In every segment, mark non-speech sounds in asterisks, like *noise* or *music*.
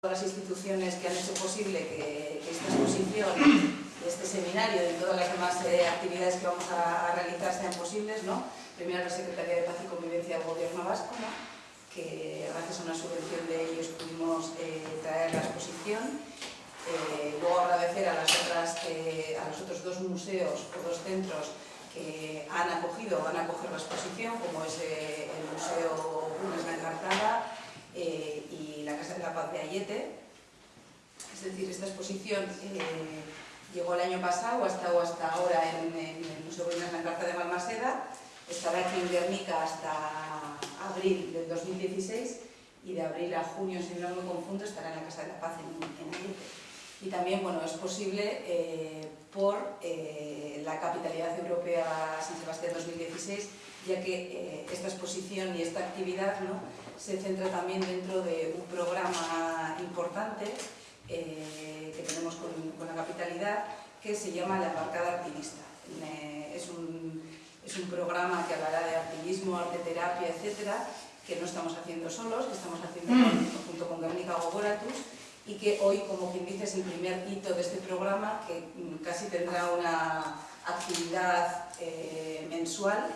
todas las instituciones que han hecho posible que, esta exposición, este seminario y todas las demás eh, actividades que vamos a, realizar sean posibles. ¿no? Primero la Secretaría de Paz y Convivencia del Gobierno Vasco, que gracias a una subvención de ellos pudimos eh, traer la exposición. Eh, luego agradecer a los otros dos museos o dos centros que han acogido o van a acoger la exposición, como es el Museo Unes de Encartada y la Casa de la Paz de Ayete. Es decir, esta exposición eh, llegó el año pasado, ha estado hasta ahora en, el Museo de la Carta de Balmaseda, estará aquí en Guernica hasta abril del 2016 y de abril a junio, si no me confundo, estará en la Casa de la Paz en, Ayete. Y también bueno, es posible eh, por eh, la Capitalidad Europea San Sebastián 2016, ya que esta exposición y esta actividad ¿no? se centra también dentro de un programa importante eh, que tenemos con, la capitalidad que se llama La Embarcada Activista. es, un, es, un, programa que hablará de activismo, arte terapia, etcétera, que no estamos haciendo solos, que estamos haciendo mm. junto con Guernica Gogoratus y que hoy, como quien dice, es el primer hito de este programa que casi tendrá una actividad eh, mensual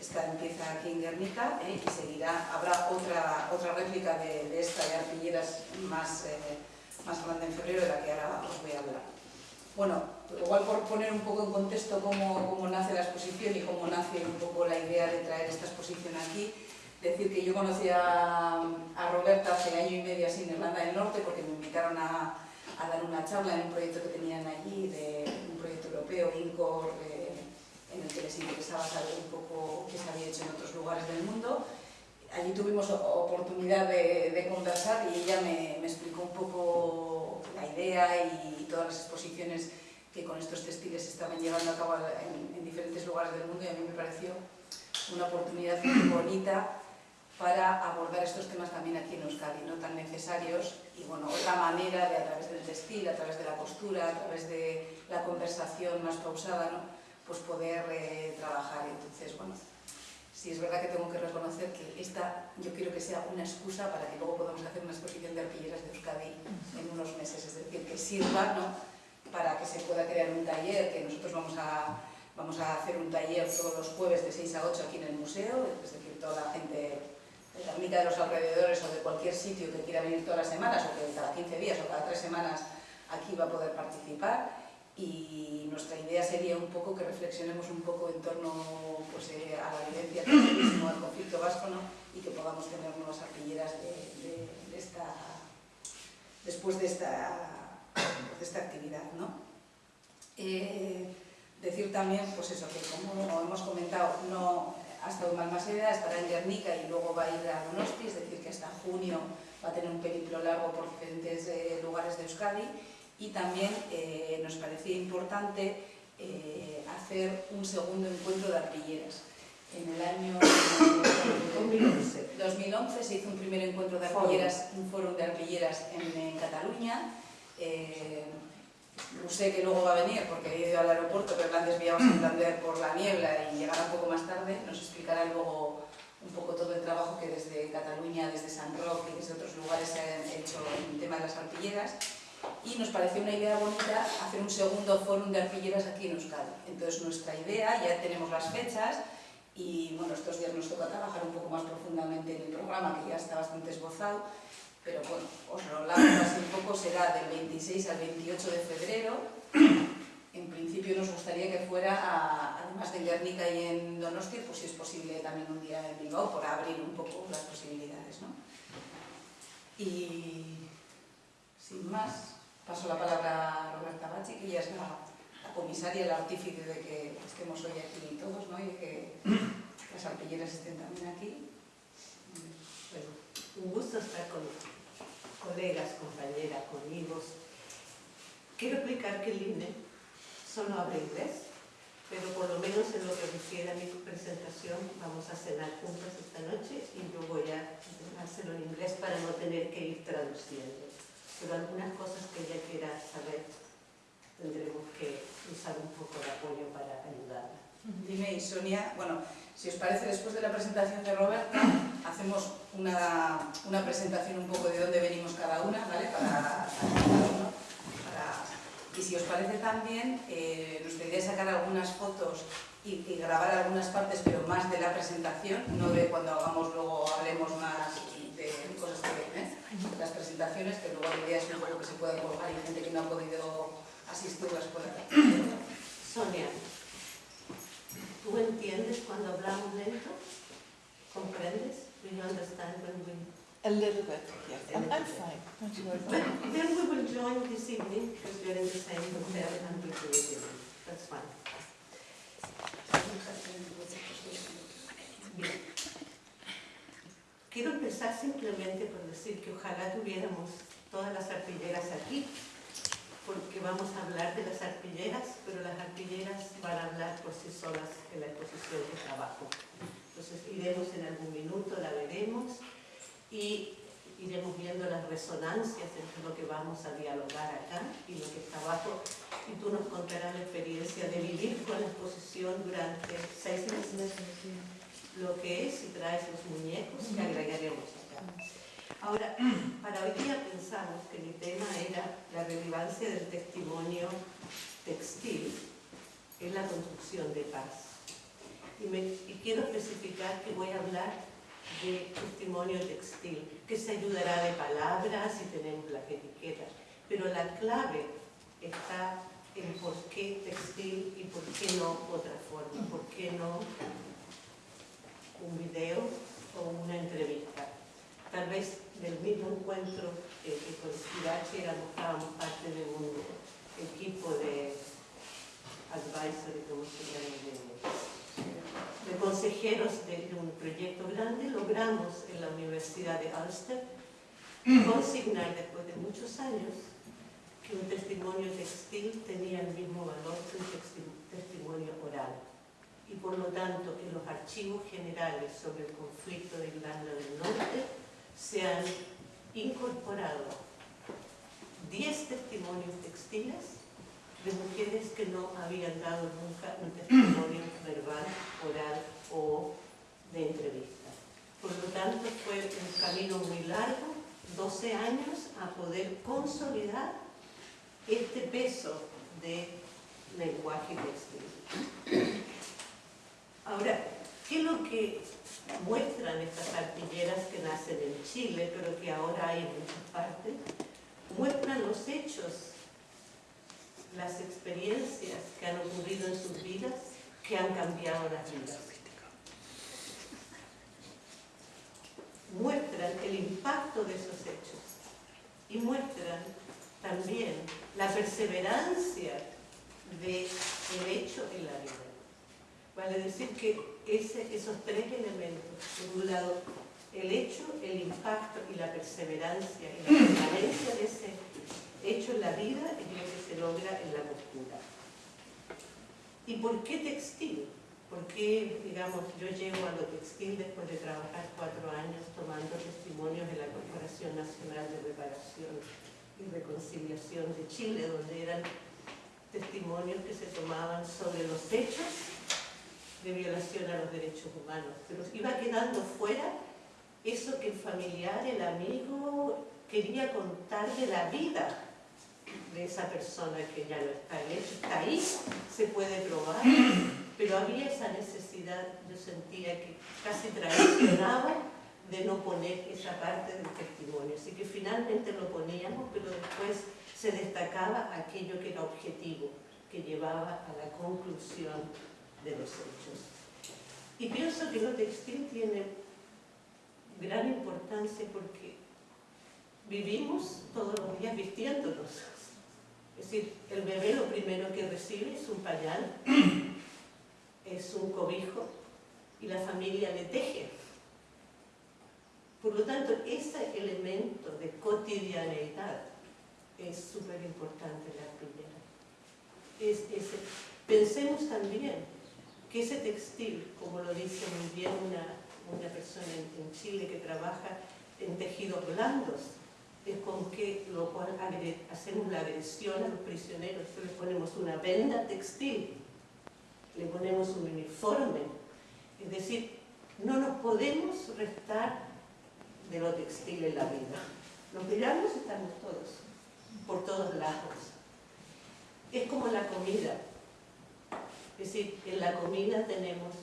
esta empieza aquí en Guernica ¿eh? y seguirá, habrá otra, otra réplica de, esta de arpilleras más, eh, más grande en febrero de la que ahora os voy a hablar. Bueno, igual por poner un poco en contexto cómo, cómo nace la exposición y cómo nace un poco la idea de traer esta exposición aquí, decir que yo conocí a, a Roberta hace año y medio así en Irlanda del Norte porque me invitaron a, a dar una charla en un proyecto que tenían allí, de un proyecto europeo, INCOR, en que les interesaba saber un poco qué se había hecho en otros lugares del mundo. Allí tuvimos oportunidad de, conversar y ella me, explicó un poco la idea y, todas las exposiciones que con estos textiles estaban llevando a cabo en, diferentes lugares del mundo y a mí me pareció una oportunidad muy bonita para abordar estos temas también aquí en Euskadi, no tan necesarios, y bueno, otra manera de a través del textil, a través de la costura, a través de la conversación más pausada, ¿no? Pues poder eh, trabajar. Entonces, bueno, sí es verdad que tengo que reconocer que esta yo quiero que sea una excusa para que luego podamos hacer una exposición de arpilleras de Euskadi en unos meses, es decir, que sirva ¿no? para que se pueda crear un taller, que nosotros vamos a, vamos a hacer un taller todos los jueves de 6 a 8 aquí en el museo, es decir, toda la gente de la mitad de los alrededores o de cualquier sitio que quiera venir todas las semanas o que cada 15 días o cada 3 semanas aquí va a poder participar y nuestra idea sería un poco que reflexionemos un poco en torno pues, eh, a la vivencia del al conflicto vasco ¿no? y que podamos tener nuevas artilleras de, esta, después de esta, de esta actividad. ¿no? Eh, decir también, pues eso, que como hemos comentado, no ha estado en Malmaseda, estará en Guernica y luego va a ir a Donosti, es decir, que hasta junio va a tener un periplo largo por diferentes eh, lugares de Euskadi y también eh, nos parecía importante eh, hacer un segundo encuentro de arpilleras. En el año 2011, se hizo un primer encuentro de arpilleras, un foro de arpilleras en, Cataluña. Eh, sé que luego va a venir porque he ido al aeropuerto, pero la han desviado a Santander por la niebla y llegará un poco más tarde. Nos explicará luego un poco todo el trabajo que desde Cataluña, desde San Roque y desde otros lugares se ha hecho en el tema de las arpilleras y nos pareció una idea bonita hacer un segundo fórum de arpilleras aquí en Euskadi. Entonces nuestra idea, ya tenemos las fechas y bueno, estos días nos toca trabajar un poco más profundamente en el programa que ya está bastante esbozado, pero bueno, os lo hablamos así un poco, será del 26 al 28 de febrero. En principio nos gustaría que fuera, además de Guernica y en Donosti, pues si es posible también un día en Bilbao, por abrir un poco las posibilidades. ¿no? Y sin más, paso la palabra a Roberta Bachi, que ella es la, comisaria, la artífice de que estemos hoy aquí todos, ¿no? y de que *clears throat* las arpilleras estén también aquí. Bueno, un gusto estar con colegas, compañeras, amigos. Quiero explicar que el INE solo habla inglés, pero por lo menos en lo que refiere a mi presentación vamos a cenar juntos esta noche y yo voy a hacerlo en inglés para no tener que ir traduciendo pero algunas cosas que ella quiera saber tendremos que usar un poco de apoyo para ayudarla. Dime y Sonia, bueno, si os parece, después de la presentación de Roberta, hacemos una, una presentación un poco de dónde venimos cada una, ¿vale? Para, para para- y si os parece también, eh, nos gustaría sacar algunas fotos y, y grabar algunas partes, pero más de la presentación, no de cuando hagamos luego, hablemos más de cosas que, presentaciones, que luego la idea es poco que se puedan colgar y gente que no ha podido asistir las pueda Sonia, ¿tú entiendes cuando hablamos lento? ¿Comprendes? Do you understand when we... A little bit, yes. I'm, I'm fine. Don't you worry. But then we will join this evening because we're in the same hotel and we'll do it. That's fine. Bien. Quiero empezar simplemente por decir que ojalá tuviéramos todas las arpilleras aquí, porque vamos a hablar de las arpilleras, pero las arpilleras van a hablar por sí solas en la exposición de trabajo. Entonces iremos en algún minuto, la veremos y iremos viendo las resonancias entre lo que vamos a dialogar acá y lo que está abajo. Y tú nos contarás la experiencia de vivir con la exposición durante seis meses lo que es y traes los muñecos que agregaremos acá. Ahora, *clears throat* para hoy día pensamos que mi tema era la relevancia del testimonio textil en la construcción de paz. Y, me- y quiero especificar que voy a hablar de testimonio textil, que se ayudará de palabras y tenemos las etiquetas, pero la clave está en por qué textil y por qué no otra forma, por qué no un video o una entrevista. Tal vez del mismo encuentro eh, que con Irache éramos, estábamos parte de un equipo de advisory, como se llama, de, de consejeros de, de un proyecto grande, logramos en la Universidad de Ulster consignar después de muchos años que un testimonio textil tenía el mismo valor que un testimonio oral y por lo tanto en los archivos generales sobre el conflicto de Irlanda del Norte se han incorporado 10 testimonios textiles de mujeres que no habían dado nunca un testimonio verbal, oral o de entrevista. Por lo tanto fue un camino muy largo, 12 años, a poder consolidar este peso de lenguaje textil. Ahora, ¿qué es lo que muestran estas artilleras que nacen en Chile, pero que ahora hay en muchas partes? Muestran los hechos, las experiencias que han ocurrido en sus vidas, que han cambiado las vidas. Muestran el impacto de esos hechos y muestran también la perseverancia del hecho en la vida. Vale decir que esos tres elementos, por un lado, el hecho, el impacto y la perseverancia y la permanencia de ese hecho en la vida es lo que se logra en la costura. ¿Y por qué textil? Porque, digamos, yo llego a lo textil después de trabajar cuatro años tomando testimonios en la Corporación Nacional de Reparación y Reconciliación de Chile, donde eran testimonios que se tomaban sobre los hechos de violación a los derechos humanos. Pero iba quedando fuera eso que el familiar, el amigo, quería contar de la vida de esa persona que ya no está. El hecho está ahí, se puede probar, pero había esa necesidad, yo sentía que casi traicionaba de no poner esa parte del testimonio. Así que finalmente lo poníamos, pero después se destacaba aquello que era objetivo, que llevaba a la conclusión de los hechos. Y pienso que lo textil tiene gran importancia porque vivimos todos los días vistiéndonos. Es decir, el bebé lo primero que recibe es un pañal, *clears throat* es un cobijo y la familia le teje. Por lo tanto, ese elemento de cotidianeidad es súper importante la arpillera. Es, Pensemos también que ese textil, como lo dice muy bien una, una persona en, Chile que trabaja en tejidos blandos, es con que lo cual hacemos la agresión a los prisioneros, le ponemos una venda textil le ponemos un uniforme. Es decir, no nos podemos restar de lo textil en la vida. Nos miramos estamos todos, por todos lados. Es como la comida. Es decir, en la comida tenemos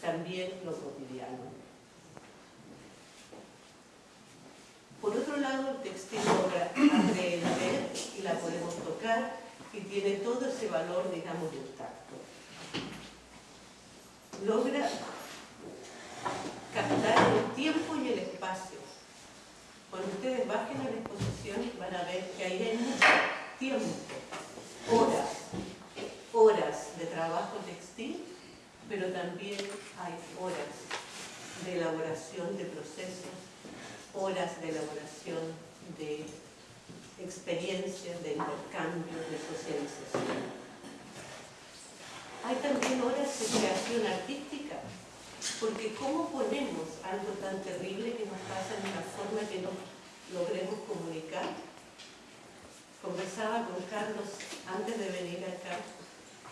también lo cotidiano. Por otro lado, el textil logra aprender y la podemos tocar y tiene todo ese valor, digamos, del tacto. Logra captar el tiempo y el espacio. Cuando ustedes bajen a la exposición van a ver que ahí hay mucho tiempo, horas, de trabajo textil, pero también hay horas de elaboración de procesos, horas de elaboración de experiencias, de intercambio, de socialización. Hay también horas de creación artística, porque ¿cómo ponemos algo tan terrible que nos pasa en una forma que no logremos comunicar? Conversaba con Carlos antes de venir acá,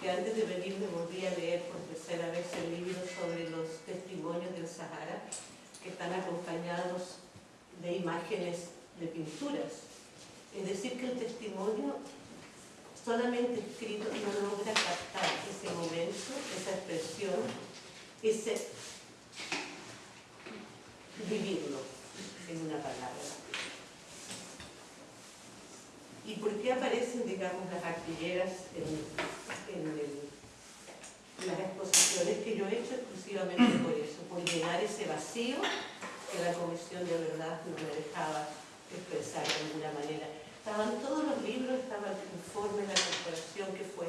que antes de venir me volví a leer por tercera vez el libro sobre los testimonios del Sahara, que están acompañados de imágenes de pinturas. Es decir, que el testimonio solamente escrito no logra captar ese momento, esa expresión, ese vivirlo en una palabra. ¿Y por qué aparecen, digamos, las artilleras en, en las exposiciones que yo he hecho exclusivamente por eso, por llenar ese vacío que la Comisión de Verdad no me dejaba expresar de alguna manera. Estaban todos los libros, estaba el informe la corporación que fue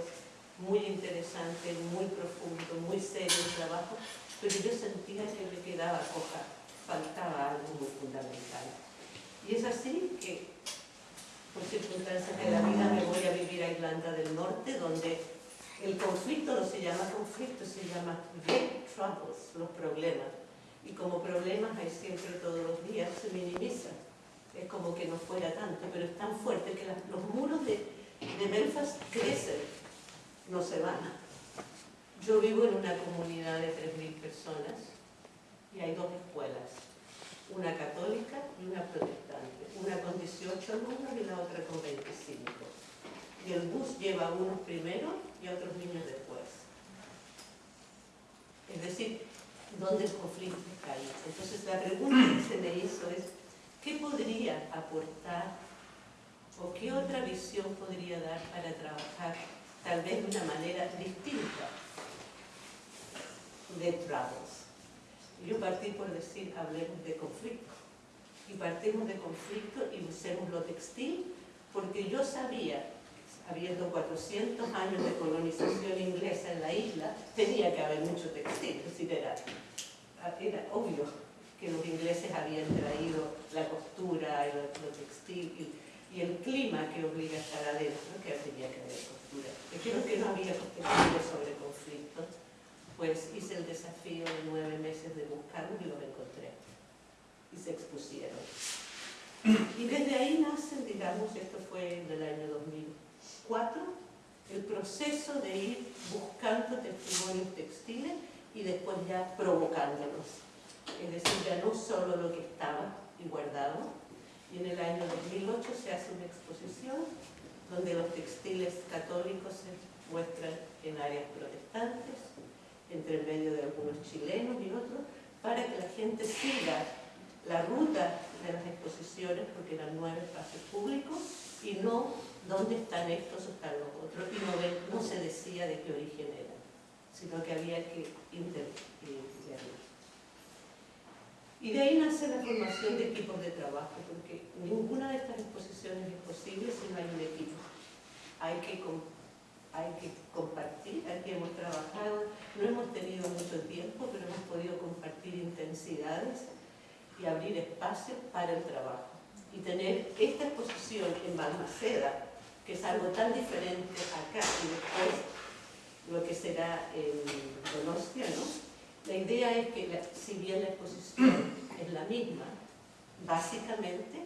muy interesante, muy profundo, muy serio el trabajo, pero yo sentía que me quedaba coja, faltaba algo muy fundamental. Y es así que, por circunstancias de la vida, me voy a vivir a Irlanda del Norte, donde el conflicto no se llama conflicto, se llama the troubles, los problemas y como problemas hay siempre todos los días, se minimiza. Es como que no fuera tanto, pero es tan fuerte que los muros de, de crecen, no se van. Yo vivo en una comunidad de 3.000 personas y hay dos escuelas, una católica y una protestante, una con 18 alumnos y la otra con 25. Y el bus lleva a unos primero y a otros niños después. Es decir, dónde el conflicto ahí. Entonces la pregunta que se me hizo es, ¿qué podría aportar o qué otra visión podría dar para trabajar tal vez de una manera distinta de Travels? Yo partí por decir, hablemos de conflicto. Y partimos de conflicto y usemos lo textil, porque yo sabía habiendo 400 años de colonización inglesa en la isla, tenía que haber mucho textil, es decir, era, obvio que los ingleses habían traído la costura, el, lo textil y, el clima que obliga a estar adentro, que tenía que haber costura. Y creo que no había contenido sobre conflictos, pues hice el desafío de nueve meses de buscarlos y los encontré. Y se expusieron. Y desde ahí nacen, digamos, esto fue en el año 2000, Cuatro, el proceso de ir buscando testimonios textiles y después ya provocándolos. Es decir, ya no solo lo que estaba y guardado. Y en el año 2008 se hace una exposición donde los textiles católicos se muestran en áreas protestantes, entre el medio de algunos chilenos y otros, para que la gente siga la ruta de las exposiciones, porque eran nueve espacios públicos, y no dónde están estos están los otros, y no, se decía de qué origen eran, sino que había que interpretarlos. Y de ahí nace la formación de equipos de trabajo, porque ninguna de estas exposiciones es posible si no hay un equipo. Hay que, hay que compartir, aquí hemos trabajado, no hemos tenido mucho tiempo, pero hemos podido compartir intensidades y abrir espacios para el trabajo. Y tener esta exposición en Balmaceda, que es algo tan diferente acá y después lo que será en Donostia, ¿no? La idea es que, si bien la exposición *clears throat* es la misma, básicamente,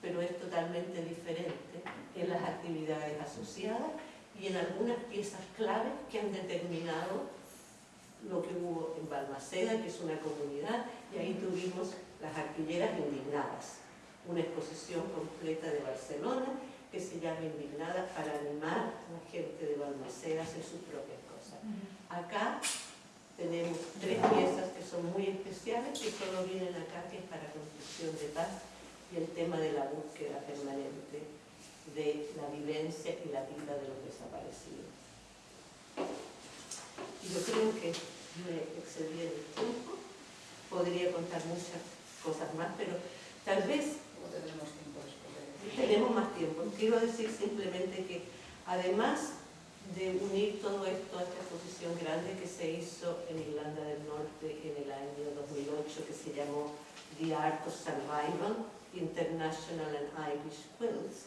pero es totalmente diferente en las actividades asociadas y en algunas piezas claves que han determinado lo que hubo en Balmaceda, que es una comunidad, y ahí tuvimos las arpilleras indignadas, una exposición completa de Barcelona que se llama Indignada para animar a la gente de Balmaceda a hacer sus propias cosas. Acá tenemos tres piezas que son muy especiales, que solo vienen acá, que es para construcción de paz, y el tema de la búsqueda permanente de la vivencia y la vida de los desaparecidos. Y yo creo que me excedí en el tiempo, podría contar muchas cosas más, pero tal vez Luego tendremos tiempo. Tenemos más tiempo. Quiero decir simplemente que además de unir todo esto a esta exposición grande que se hizo en Irlanda del Norte en el año 2008 que se llamó The Art of Survival, International and Irish Quilts,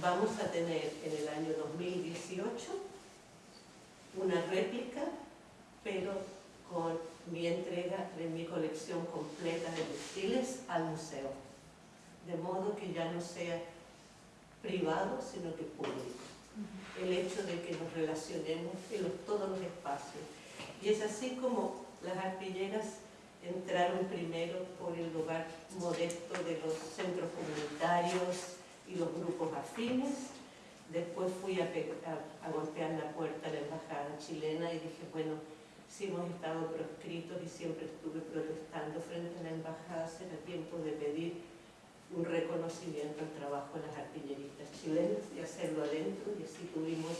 vamos a tener en el año 2018 una réplica, pero con mi entrega de mi colección completa de textiles al museo, de modo que ya no sea privado, sino que público. El hecho de que nos relacionemos en los- todos los espacios. Y es así como las arpilleras entraron primero por el lugar modesto de los centros comunitarios y los grupos afines. Después fui a- a golpear la puerta de la embajada chilena y dije, bueno, si hemos estado proscritos y siempre estuve protestando frente a la embajada, será tiempo de pedir un reconocimiento al trabajo de las artilleristas chilenas y hacerlo adentro y así tuvimos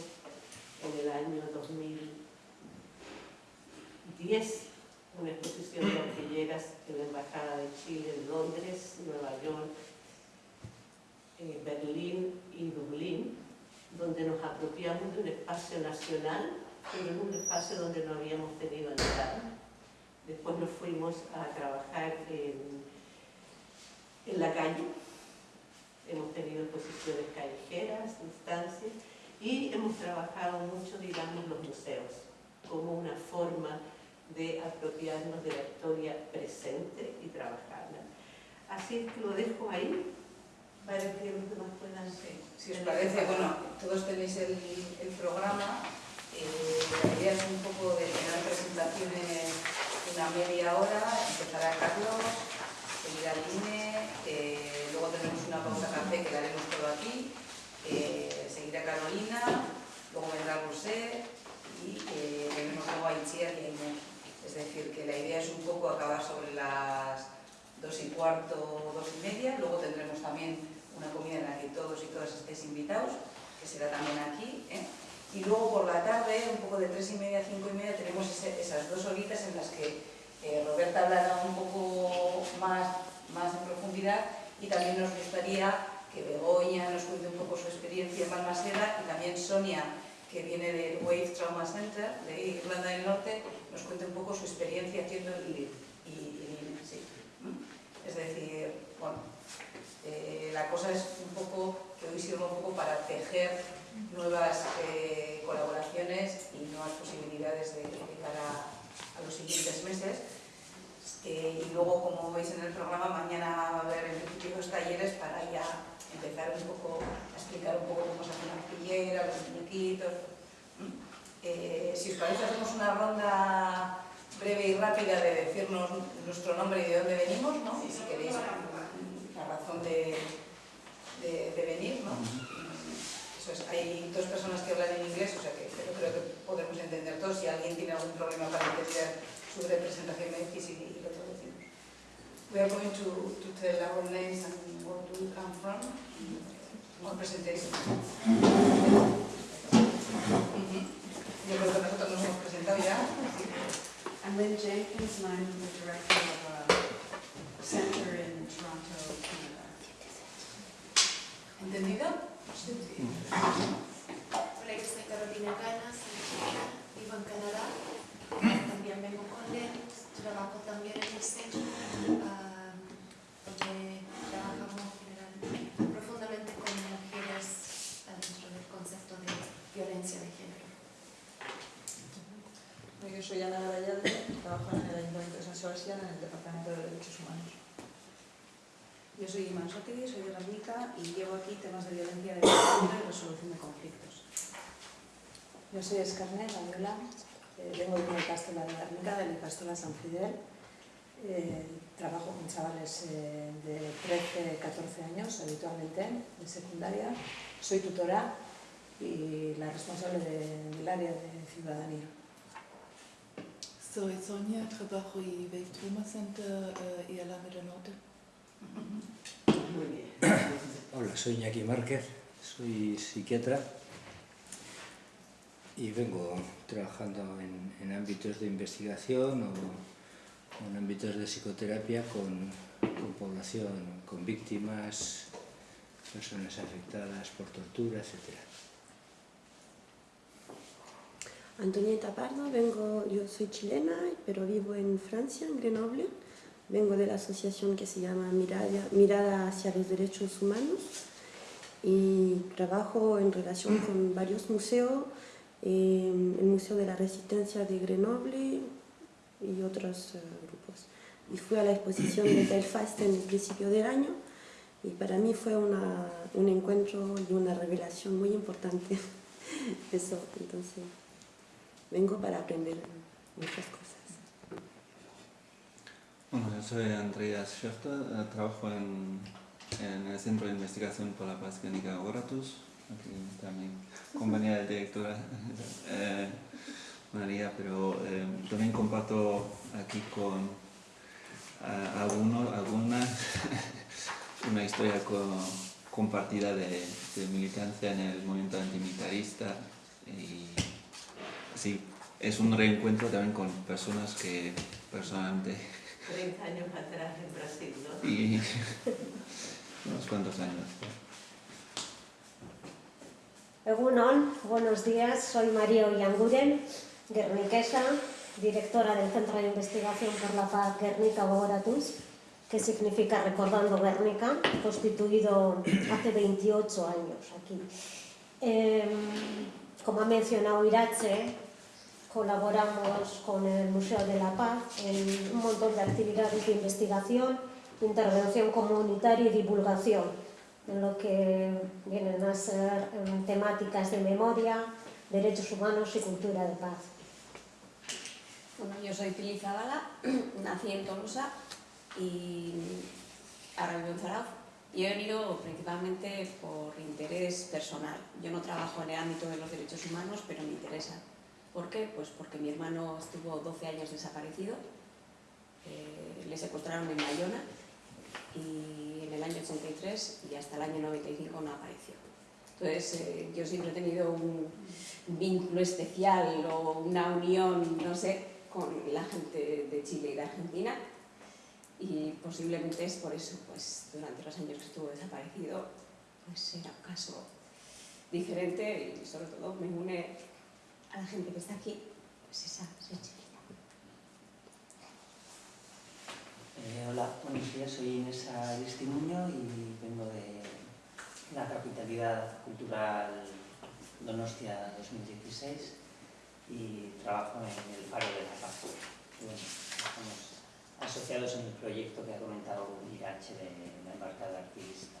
en el año 2010 una exposición de artilleras en la Embajada de Chile en Londres, Nueva York, eh, Berlín y Dublín, donde nos apropiamos de un espacio nacional, pero en un espacio donde no habíamos tenido entrada. Después nos fuimos a trabajar en, en la calle, hemos tenido exposiciones callejeras, instancias, y hemos trabajado mucho, digamos, los museos, como una forma de apropiarnos de la historia presente y trabajarla. Así que lo dejo ahí para que los demás puedan... Si os parece, bueno, todos tenéis el, el programa. eh, la idea es un poco de tener presentaciones una media hora, empezará Carlos, seguirá Line, eh, luego tenemos una pausa café que la haremos todo aquí, eh, seguirá Carolina, luego vendrá José y eh, tenemos luego a Itziar y a. Es decir, que la idea es un poco acabar sobre las dos y cuarto, dos y media, luego tendremos también una comida en la que todos y todas estéis invitados, que será también aquí. ¿eh? Y luego por la tarde, un poco de tres y media cinco y media, tenemos esas dos horitas en las que Roberta hablará un poco más, más en profundidad y también nos gustaría que Begoña nos cuente un poco su experiencia en Balmaseda y también Sonia, que viene del Wave Trauma Center de Irlanda del Norte, nos cuente un poco su experiencia haciendo el LID. Y, sí. Es decir, bueno, eh, la cosa es un poco, que hoy sirva un poco para tejer nuevas eh, colaboraciones y nuevas posibilidades de, de cara a los siguientes meses. Eh, y luego, como veis en el programa, mañana va a haber en principio dos talleres para ya empezar un poco a explicar un poco cómo se hace una arpillera, los muñequitos. ¿Mm? Eh, si os parece, hacemos una ronda breve y rápida de decirnos nuestro nombre y de dónde venimos, ¿no? Y si queréis la razón de, de, de venir, ¿no? Eso es, hay dos personas que hablan en inglés, o sea que pero creo que podemos entender todos. Si alguien tiene algún problema para entender We are going to, to tell our names and where do we come from. One presentation. Yo creo que nosotros nos hemos presentado ya. I'm Lynn Jenkins, and I'm the director of a center in Toronto, Canada. ¿Entendido? Hola, yo soy Carolina Ganas, vivo en Canadá. También vengo con Len, trabajo también en el centro, ah, donde trabajamos generalmente, profundamente con mujeres dentro del concepto de violencia de género. Yo soy Ana Garayalde, trabajo en el Ayuntamiento de San Sebastián en el Departamento de Derechos Humanos. Yo soy Iman Sotegui, soy de Guernica y llevo aquí temas de violencia de género y resolución de conflictos. Yo soy Escarné Daniela, eh, vengo de una castola de Guernica, de la castola San Fidel. Eh, trabajo con chavales eh, de 13, 14 años habitualmente, de secundaria. Soy tutora y la responsable de- del área de ciudadanía. Soy Sonia, trabajo en Wave Trauma Center eh, y Alameda del Norte. Muy bien. Hola, soy Iñaki Márquez, soy psiquiatra y vengo trabajando en, en ámbitos de investigación o, o en ámbitos de psicoterapia con, con población, con víctimas, personas afectadas por tortura, etc. Antonieta Pardo, vengo, yo soy chilena, pero vivo en Francia, en Grenoble. Vengo de la asociación que se llama Mirada, Mirada hacia los Derechos Humanos y trabajo en relación con varios museos, eh, el Museo de la Resistencia de Grenoble y otros eh, grupos. Y fui a la exposición de Belfast en el principio del año y para mí fue una, un encuentro y una revelación muy importante. *laughs* Eso, entonces vengo para aprender muchas cosas. Bueno, yo soy Andreas Schäfter, eh, trabajo en, en el Centro de Investigación por la Paz Clínica Oratus, aquí también compañía de directora *laughs* eh, María, pero eh, también comparto aquí con eh, algunos, algunas *laughs* una historia co- compartida de, de militancia en el movimiento antimilitarista y sí, es un reencuentro también con personas que personalmente 30 años atrás en Brasil, ¿no? *laughs* y unos cuantos años. Buenos días, soy María Ollanguren, guerniquesa, directora del Centro de Investigación por la Paz Guernica Bogoratus, que significa Recordando Guernica, constituido hace 28 años aquí. Eh, como ha mencionado Irache, colaboramos con el Museo de la Paz en un montón de actividades de investigación, intervención comunitaria y divulgación en lo que vienen a ser em, temáticas de memoria, derechos humanos y cultura de paz. Bueno, yo soy Pili Zabala, *clears throat* nací en Tolosa y ahora vivo en Zarauz. Y he venido principalmente por interés personal. Yo no trabajo en el ámbito de los derechos humanos, pero me interesa. ¿Por qué? Pues porque mi hermano estuvo 12 años desaparecido, eh, le secuestraron en Bayona y el año 83 y hasta el año 95 no apareció. Entonces, eh, yo siempre he tenido un vínculo especial o una unión, no sé, con la gente de Chile y de Argentina y posiblemente es por eso, pues durante los años que estuvo desaparecido, pues era un caso diferente y sobre todo me une a la gente que está aquí, pues esa sensibilidad. Eh, hola, buenos días, soy Inés Aristimuño y vengo de la Capitalidad Cultural Donostia 2016 y trabajo en el Faro de la Paz. Estamos asociados en el proyecto que ha comentado Irache de la embarcada artista.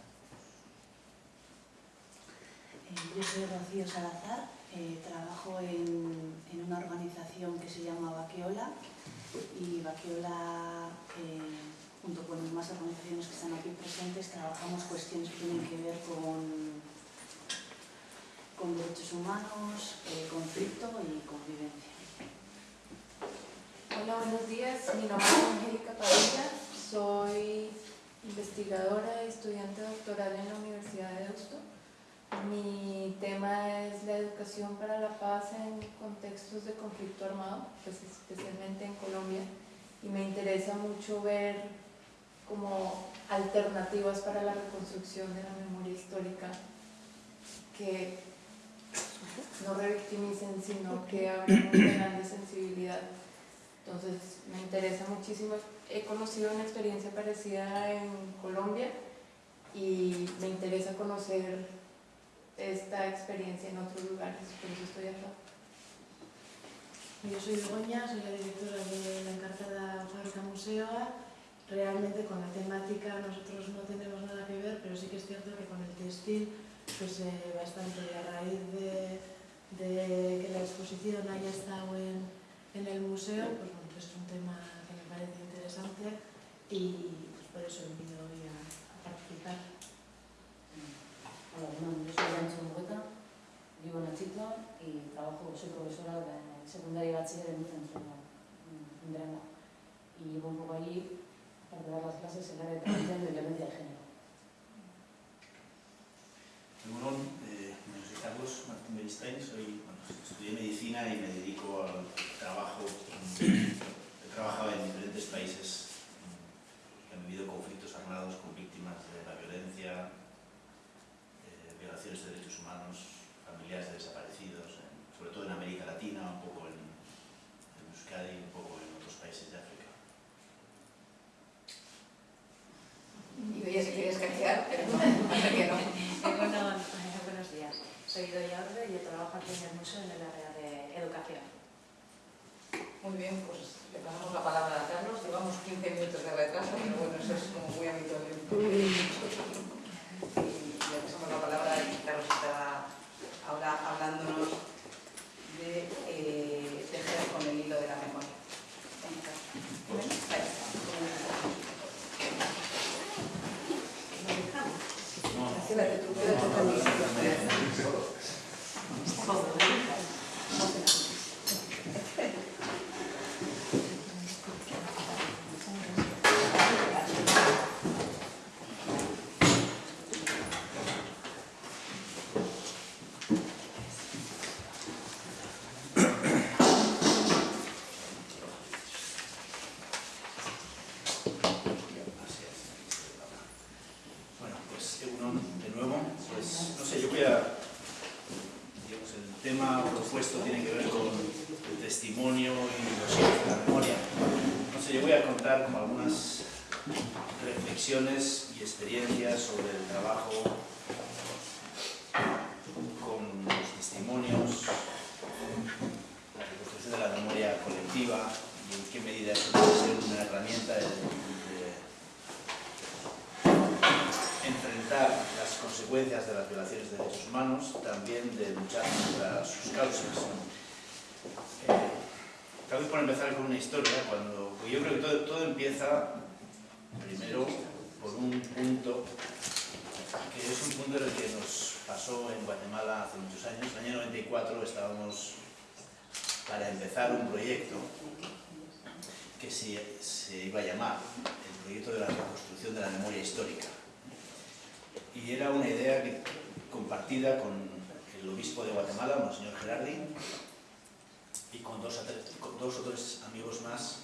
Eh, Yo soy Rocío Salazar, eh, trabajo en, en una organización que se llama Baqueola y Baqueola, eh, junto con más organizaciones que están aquí presentes, trabajamos cuestiones que tienen que ver con, con derechos humanos, eh, conflicto y convivencia. Hola, buenos días. Mi nombre es Angélica Padilla. Soy investigadora y estudiante doctoral en la Universidad de Deusto. Mi tema es la educación para la paz en contextos de conflicto armado, pues especialmente en Colombia. Y me interesa mucho ver como alternativas para la reconstrucción de la memoria histórica que no revictimicen, sino que abran un canal sensibilidad. Entonces me interesa muchísimo. He conocido una experiencia parecida en Colombia y me interesa conocer esta experiencia en otros lugares, por eso estoy acá. Yo soy Begoña, soy la directora de la encartada Fábrica Museo. Realmente con la temática nosotros no tenemos nada que ver, pero sí que es cierto que con el textil, pues eh, bastante a raíz de, de que la exposición haya estado en, en el museo, pues bueno, pues es un tema que me parece interesante y pues por eso he venido hoy a, a participar. Hola, bueno, yo soy Ancho Murgueta, vivo en Achito y trabajo, soy profesora de secundaria y bachiller en un centro en Durango. Y llevo un poco ahí, para dar las clases, en el área de prevención de violencia de género. Egunon, eh, bueno, soy Carlos Martín Beristain, soy, bueno, estudié medicina y me dedico al trabajo. He trabajado en diferentes países que han vivido conflictos armados con víctimas de la violencia, eh, violaciones de derechos humanos, familiares de desaparecidos, en- sobre todo en América Latina, un poco en, en Euskadi y un poco en otros países de África. Y veías que querías cachear, pero no, que no. Bueno, buenos días. Soy Doña Orbe y yo trabajo aquí en el museo en el área de educación. Muy bien, pues le pasamos la palabra a Carlos. Llevamos 15 minutos de retraso, pero bueno, eso es como muy habitual. en nosotros. Y le pasamos la palabra y Carlos está ahora hablándonos de eh, tejer con el hilo de la memoria. Quédate tú, quédate conmigo. Bueno, pues Egunon, de nuevo, pues no sé, yo voy a, digamos, el tema propuesto tiene que ver con el testimonio y los hijos de la memoria. No sé, yo voy a contar como algunas reflexiones y experiencias sobre el trabajo con los testimonios, la reconstrucción de la memoria colectiva y en qué medida eso puede ser una herramienta de, de enfrentar las consecuencias de las violaciones de derechos humanos, también de luchar contra sus causas. Tal vez por empezar con una historia, cuando yo creo que todo, todo empieza primero por un punto que es un punto en el que nos pasó en Guatemala hace muchos años. En el año 94 estábamos para empezar un proyecto que se, se iba a llamar el proyecto de la reconstrucción de la memoria histórica y era una idea que- compartida con el obispo de Guatemala, Monseñor Gerardi, y con dos, con o tres amigos más,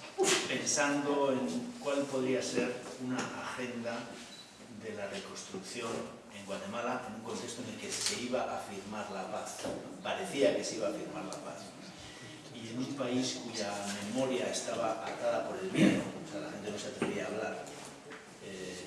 pensando en cuál podría ser una agenda de la reconstrucción en Guatemala en un contexto en el que se iba a firmar la paz. Parecía que se iba a firmar la paz. Y en un país cuya memoria estaba atada por el miedo, o sea, la gente no se atrevía a hablar,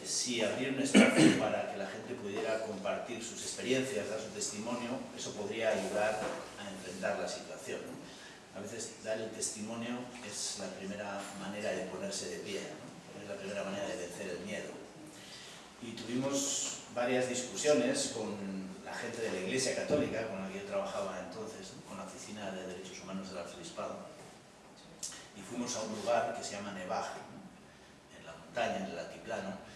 si abrir un espacio *coughs* para que la gente pudiera compartir sus experiencias, dar su testimonio, eso podría ayudar a enfrentar la situación. ¿no? A veces dar el testimonio es la primera manera de ponerse de pie, ¿no? es la primera manera de vencer el miedo. Y tuvimos varias discusiones con la gente de la Iglesia Católica, con la que yo trabajaba entonces, ¿no? con la Oficina de Derechos Humanos del Arzobispado, y fuimos a un lugar que se llama Nevaj, en la montaña, en el altiplano,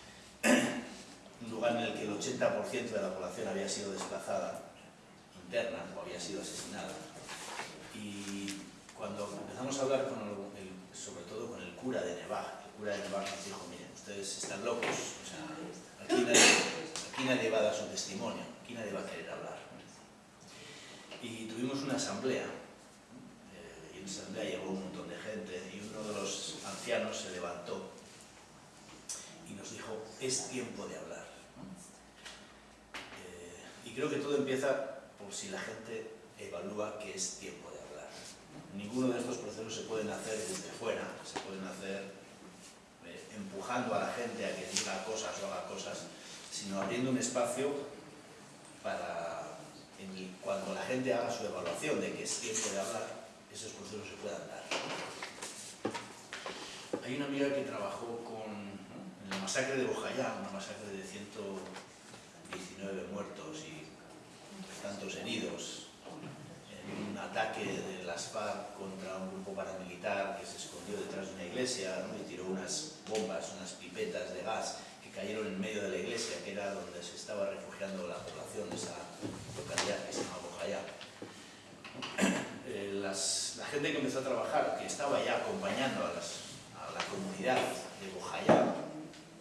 un lugar en el que el 80% de la población había sido desplazada interna o había sido asesinada. Y cuando empezamos a hablar con el, sobre todo con el cura de Nevaj, el cura de Nevaj nos dijo, miren, ustedes están locos, o sea, aquí nadie, aquí nadie va a dar su testimonio, aquí nadie va a querer hablar. Y tuvimos una asamblea, eh, y en esa asamblea llegó un montón de gente, y uno de los ancianos se levantó y nos dijo, es tiempo de hablar. Eh, y creo que todo empieza por si la gente evalúa que es tiempo de hablar. Ninguno de estos procesos se pueden hacer desde fuera, se pueden hacer eh, empujando a la gente a que diga cosas o haga cosas, sino abriendo un espacio para en el- cuando la gente haga su evaluación de que es tiempo de hablar, esos procesos se puedan dar. Hay una amiga que trabajó con, la masacre de Bojayá, una masacre de 119 muertos y tantos heridos en ataque de las FARC contra un grupo paramilitar que se escondió detrás de una iglesia ¿no? y tiró unas bombas, unas pipetas de gas que cayeron en medio de la iglesia, que era donde se estaba refugiando la población de esa localidad que se llama Bojayá. Eh, las, la gente que empezó a trabajar, que estaba ya acompañando a, las, a la comunidad de Bojayá,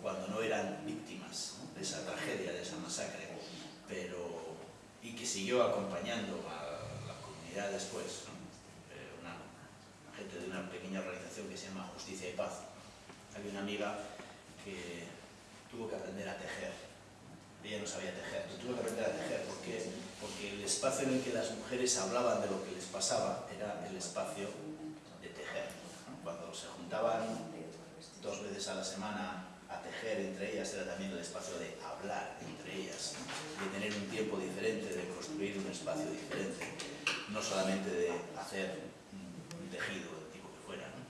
cuando no eran víctimas ¿no? de esa tragedia, de esa masacre, pero, y que siguió acompañando a la comunidad después, ¿no? Eh, una, una gente de una pequeña organización que se llama Justicia y Paz. Había una amiga que tuvo que aprender a tejer ella no sabía tejer, pero tuvo que aprender a tejer. ¿Por qué? Porque el espacio en el que las mujeres hablaban de lo que les pasaba era el espacio de tejer. ¿no? Cuando se juntaban dos veces a la semana a tejer entre ellas, era también el espacio de hablar entre ellas, de tener un tiempo diferente, de construir un espacio diferente, no solamente de hacer un tejido del tipo que fuera. ¿no?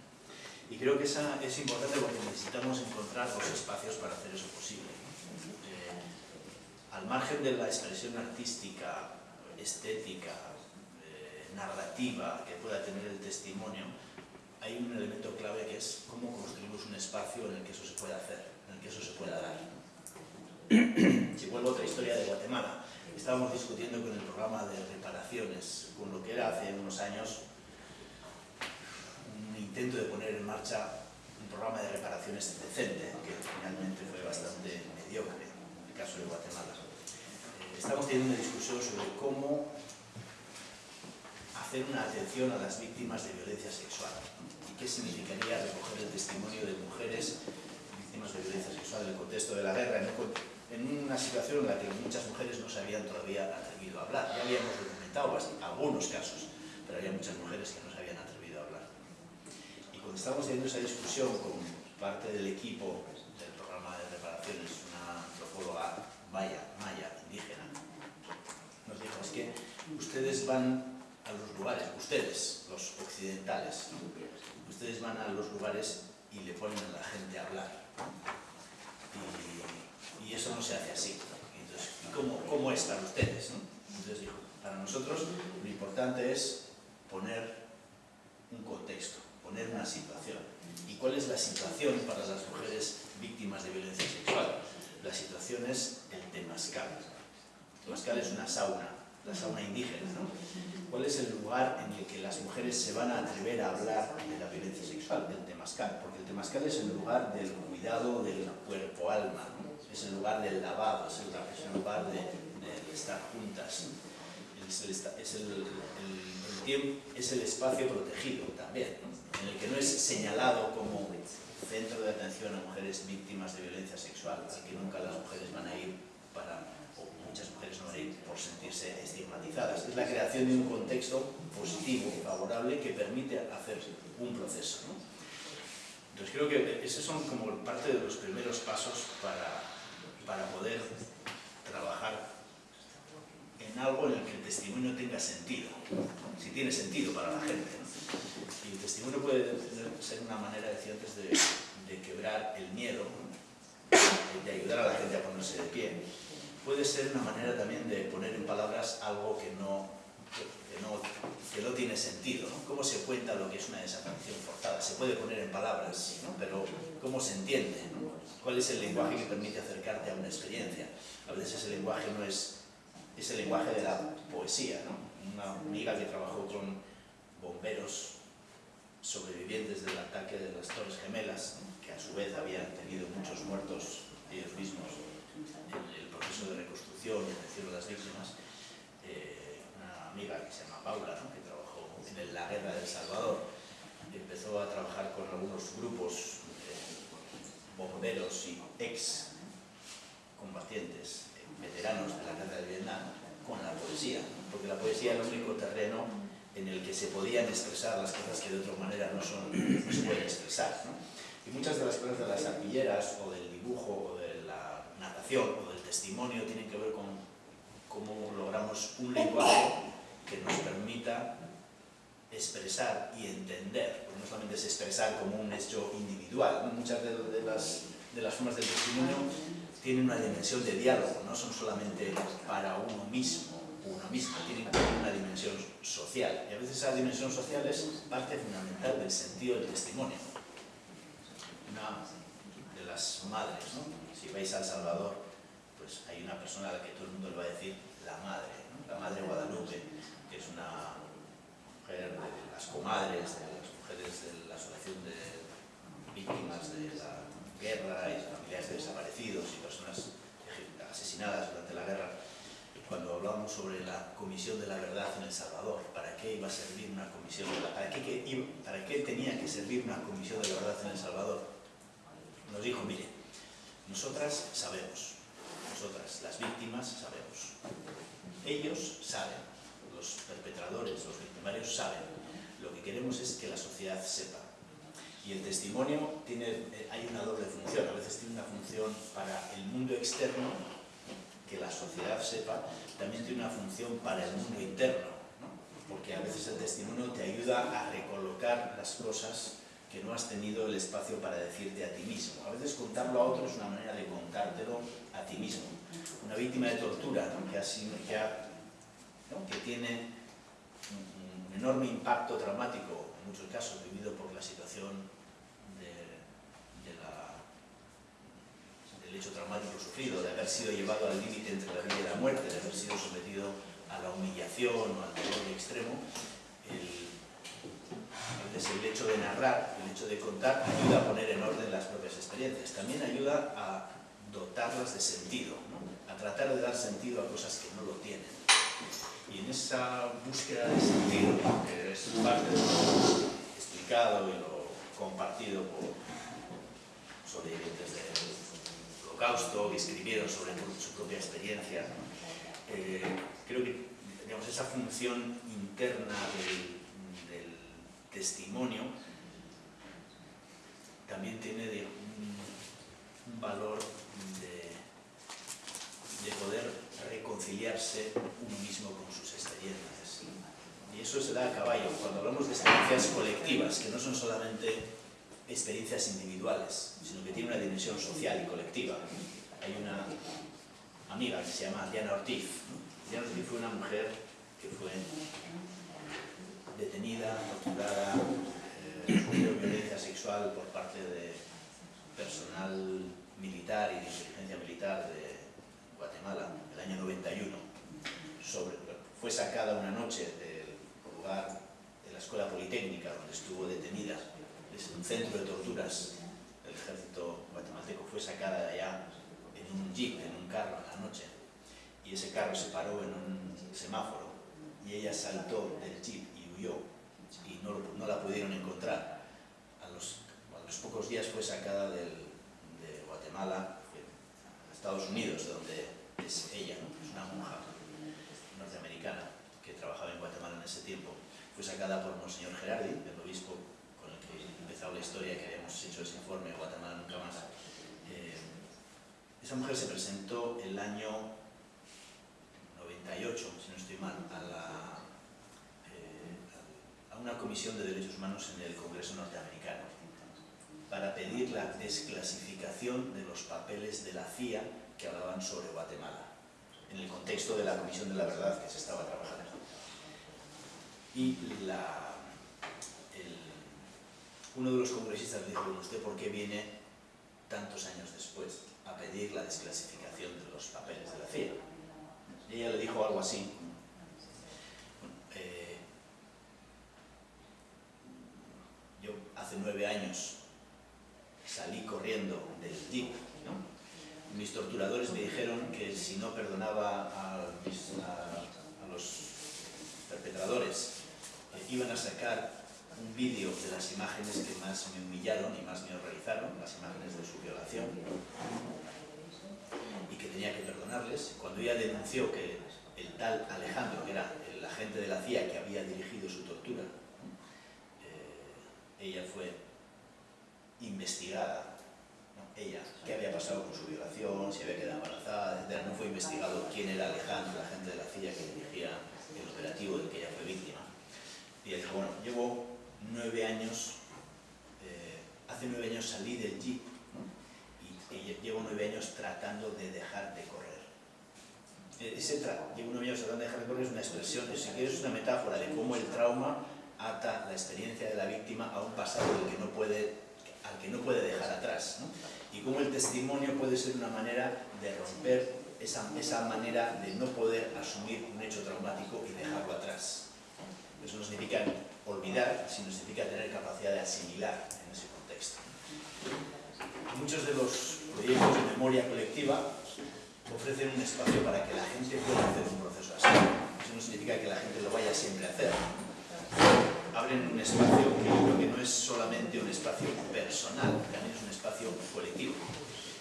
Y creo que esa es importante porque necesitamos encontrar los espacios para hacer eso posible al margen de la expresión artística, estética, eh, narrativa que pueda tener el testimonio, hay un elemento clave que es cómo construimos un espacio en el que eso se pueda hacer, que eso se pueda dar. si vuelvo a otra historia de Guatemala, estábamos discutiendo con el programa de reparaciones, con lo que era hace unos años un intento de poner en marcha un programa de reparaciones decente, que finalmente fue bastante mediocre en el caso de Guatemala estamos teniendo una discusión sobre cómo hacer una atención a las víctimas de violencia sexual y qué significaría recoger el testimonio de mujeres víctimas de violencia sexual en el contexto de la guerra, en una situación en la que muchas mujeres no se habían todavía atrevido a hablar. Ya habíamos documentado algunos casos, pero había muchas mujeres que no se habían atrevido a hablar. Y cuando estábamos teniendo esa discusión con parte del equipo del programa de reparaciones, una antropóloga maya, maya indígena, nos dijo, es que ustedes van a los lugares, ustedes, los occidentales, ustedes van a los lugares y le ponen a la gente a hablar. Y, eso no se hace así. ¿cómo, ¿cómo, es para ustedes? Entonces dijo, para nosotros lo importante es poner un contexto, poner una situación. ¿Y cuál es la situación para las mujeres víctimas de violencia sexual? La situación es el temazcal. El temazcal es una sauna, la sauna indígena, ¿no? ¿Cuál es el lugar en el que las mujeres se van a atrever a hablar de la violencia sexual? El temazcal, porque el temazcal es el lugar del cuidado del cuerpo-alma, ¿no? es el lugar del lavado, es el, lugar de, de, estar juntas, es el, es el, el, tiempo, es el espacio protegido también, en el que no es señalado como centro de atención a mujeres víctimas de violencia sexual, al que nunca las mujeres van a ir para, muchas mujeres no ir por sentirse estigmatizadas. Es la creación de un contexto positivo, favorable, que permite hacer un proceso. ¿no? Entonces creo que esos son como parte de los primeros pasos para, para poder trabajar en algo en el que el testimonio tenga sentido, si tiene sentido para la gente. ¿no? Y el testimonio puede ser una manera, decía antes, de, de quebrar el miedo, de ayudar a la gente a ponerse de pie. Puede ser una manera también de poner en palabras algo que no, que no, que no tiene sentido. ¿no? ¿Cómo se cuenta lo que es una desaparición forzada? Se puede poner en palabras, ¿no? pero ¿cómo se entiende? ¿Cuál es el lenguaje que permite acercarte a una experiencia? A veces ese lenguaje no es, es el lenguaje de la poesía. Una amiga que trabajó con bomberos sobrevivientes del ataque de las Torres Gemelas, que a su vez habían tenido muchos muertos ellos mismos proceso de reconstrucción y atención a las víctimas, eh, una amiga que se llama Paula, ¿no? que trabajó en la guerra de El Salvador, empezó a trabajar con algunos grupos eh, bomberos y ex combatientes, eh, veteranos de la guerra de Vietnam, con la poesía, porque la poesía era el único terreno en el que se podían expresar las cosas que de otra manera no, son, no se pueden expresar. ¿no? Y muchas de las cosas de las arpilleras o del dibujo o natación o del testimonio tienen que ver con cómo logramos un lenguaje que nos permita expresar y entender, porque no solamente es expresar como un hecho individual, muchas de, de, las, de las formas del testimonio tienen una dimensión de diálogo, no son solamente para uno mismo, uno mismo, tienen una dimensión social. Y a veces esa dimensión social es parte fundamental del sentido del testimonio. Las madres, ¿no? Si vais a El Salvador, pues hay una persona a la que todo el mundo le va a decir la madre, la madre Guadalupe, que es una mujer de las comadres, de las mujeres de la Asociación de Víctimas de la Guerra y familiares de desaparecidos y personas asesinadas durante la guerra cuando hablamos sobre la Comisión de la Verdad en El Salvador, ¿para qué iba a servir una comisión de la, para para qué tenía que servir una Comisión de la Verdad en El Salvador? Nos dijo, mire, nosotras sabemos, nosotras, las víctimas, sabemos. Ellos saben, los perpetradores, los victimarios saben. Lo que queremos es que la sociedad sepa. Y el testimonio tiene, eh, hay una doble función. A veces tiene una función para el mundo externo, que la sociedad sepa, también tiene una función para el mundo interno, ¿no? porque a veces el testimonio te ayuda a recolocar las cosas que no has tenido el espacio para decirte a ti mismo. A veces contarlo a otro es una manera de contártelo a ti mismo. Una víctima de tortura que, ha que, tiene un, enorme impacto traumático, en muchos casos vivido por la situación del hecho traumático sufrido, de haber sido llevado al límite entre la vida y la muerte, de haber sido sometido a la humillación o al dolor extremo, el, veces el hecho de narrar, el hecho de contar, ayuda a poner en orden las propias experiencias. También ayuda a dotarlas de sentido, ¿no? a tratar de dar sentido a cosas que no lo tienen. Y en esa búsqueda de sentido, que es parte de lo explicado y lo compartido por sobrevivientes del holocausto, que escribieron sobre su propia experiencia. Eh, creo que digamos, esa función interna del, del testimonio también tiene un, valor de, de poder reconciliarse uno mismo con sus experiencias. Y eso se da a caballo cuando hablamos de experiencias colectivas, que no son solamente experiencias individuales, sino que tienen una dimensión social y colectiva. Hay una amiga que se llama Diana Ortiz. Diana Ortiz fue una mujer que fue detenida, torturada, eh, sufrió violencia sexual por parte de personal militar y de inteligencia militar de Guatemala en el año 91. Sobre, fue sacada una noche del lugar de la escuela politécnica donde estuvo detenida, es un centro de torturas. Del ejército guatemalteco, fue sacada de allá en un jeep, en un carro a la noche, y ese carro se paró en un semáforo y ella saltó del jeep y no, no la pudieron encontrar. A los, a los pocos días fue sacada del- de Guatemala a Estados Unidos, donde es ella, ¿no? es una monja norteamericana que trabajaba en Guatemala en ese tiempo. Fue sacada por Monseñor Gerardi, el obispo con el que he empezado la historia que habíamos hecho ese informe, Guatemala nunca más. Eh, esa mujer se presentó el año 98, si no estoy mal, a, la, una comisión de derechos humanos en el Congreso norteamericano para pedir la desclasificación de los papeles de la CIA que hablaban sobre Guatemala, en el contexto de la Comisión de la Verdad que se estaba trabajando. Y la, uno de los congresistas le dijo, "Bueno, ¿usted por qué viene tantos años después a pedir la desclasificación de los papeles de la CIA? Y ella le dijo algo así. Bueno, eh, yo hace nueve años salí corriendo del jeep, ¿no? Mis torturadores me dijeron que si no perdonaba a, mis- a- a los perpetradores, eh, iban a sacar un vídeo de las imágenes que más me humillaron y más me horrorizaron, las imágenes de su violación, y que tenía que perdonarles. Cuando ella denunció que el tal Alejandro, que era el agente de la CIA que había dirigido su tortura, ella fue investigada, ¿no? ella, qué había pasado con su violación, si había quedado embarazada, etc. No fue investigado quién era Alejandro, el agente de la CIA que dirigía el operativo del que ella fue víctima. Y ella dijo, bueno, llevo nueve años, eh, hace nueve años salí del jeep ¿no? y, y llevo nueve años tratando de dejar de correr. Eh, Ese llevo nueve años tratando de dejar de correr es una expresión, si quieres una metáfora de cómo el trauma ata la experiencia de la víctima a un pasado que no puede, al que no puede dejar atrás. ¿no? Y cómo el testimonio puede ser una manera de romper esa, esa manera de no poder asumir un hecho traumático y dejarlo atrás. Eso no significa olvidar, sino significa tener capacidad de asimilar en ese contexto. Muchos de los proyectos de memoria colectiva ofrecen un espacio para que la gente pueda hacer un proceso así. Eso no significa que la gente lo vaya siempre a hacer. Abren un espacio que yo creo que no es solamente un espacio personal, también es un espacio colectivo.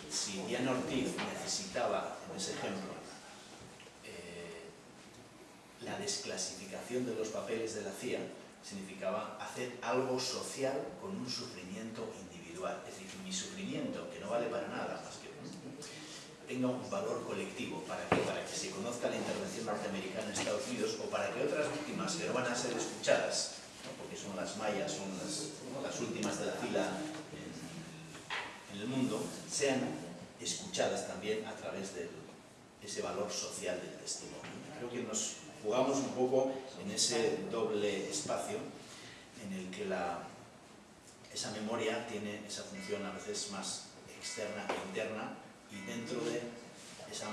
Si Diana Ortiz necesitaba, en ese ejemplo, eh, la desclasificación de los papeles de la CIA, significaba hacer algo social con un sufrimiento individual. Es decir, mi sufrimiento, que no vale para nada más que tenga un valor colectivo. ¿Para qué? Para que se conozca la intervención norteamericana en Estados Unidos o para que otras víctimas que no van a ser escuchadas, porque son las mayas, son las, últimas de la fila en, en, el mundo, sean escuchadas también a través de ese valor social del testimonio. Creo que nos jugamos un poco en ese doble espacio en el que la, esa memoria tiene esa función a veces más externa e interna y dentro de esa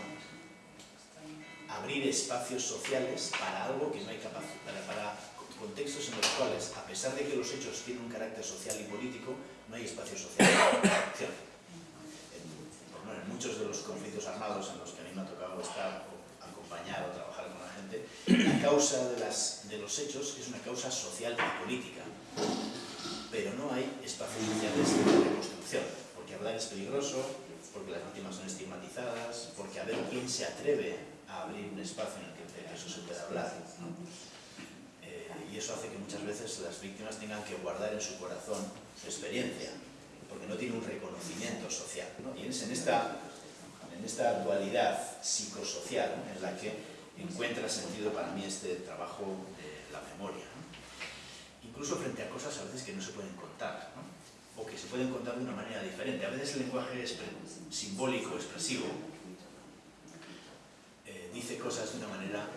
abrir espacios sociales para algo que no hay capacidad, para, para contextos en los cuales, a pesar de que los hechos tienen un carácter social y político, no hay espacio social bueno, en muchos de los conflictos armados en los que a mí me ha tocado estar acompañar o trabajar con la gente, la causa de, las, de los hechos es una causa social y política, pero no hay espacios sociales de reconstrucción, porque hablar es peligroso, porque las víctimas son estigmatizadas, porque a ver quién se atreve a abrir un espacio en el que eso se pueda hablar. ¿no? Eh, y eso hace que muchas veces las víctimas tengan que guardar en su corazón su experiencia, porque no tiene un reconocimiento social. ¿no? Y es en esta, en esta dualidad psicosocial en la que encuentra sentido para mí este trabajo de la memoria. ¿no? Incluso frente a cosas a veces que no se pueden contar. O que se pueden contar de una manera diferente. A veces el lenguaje simbólico, expresivo, eh, dice cosas de una manera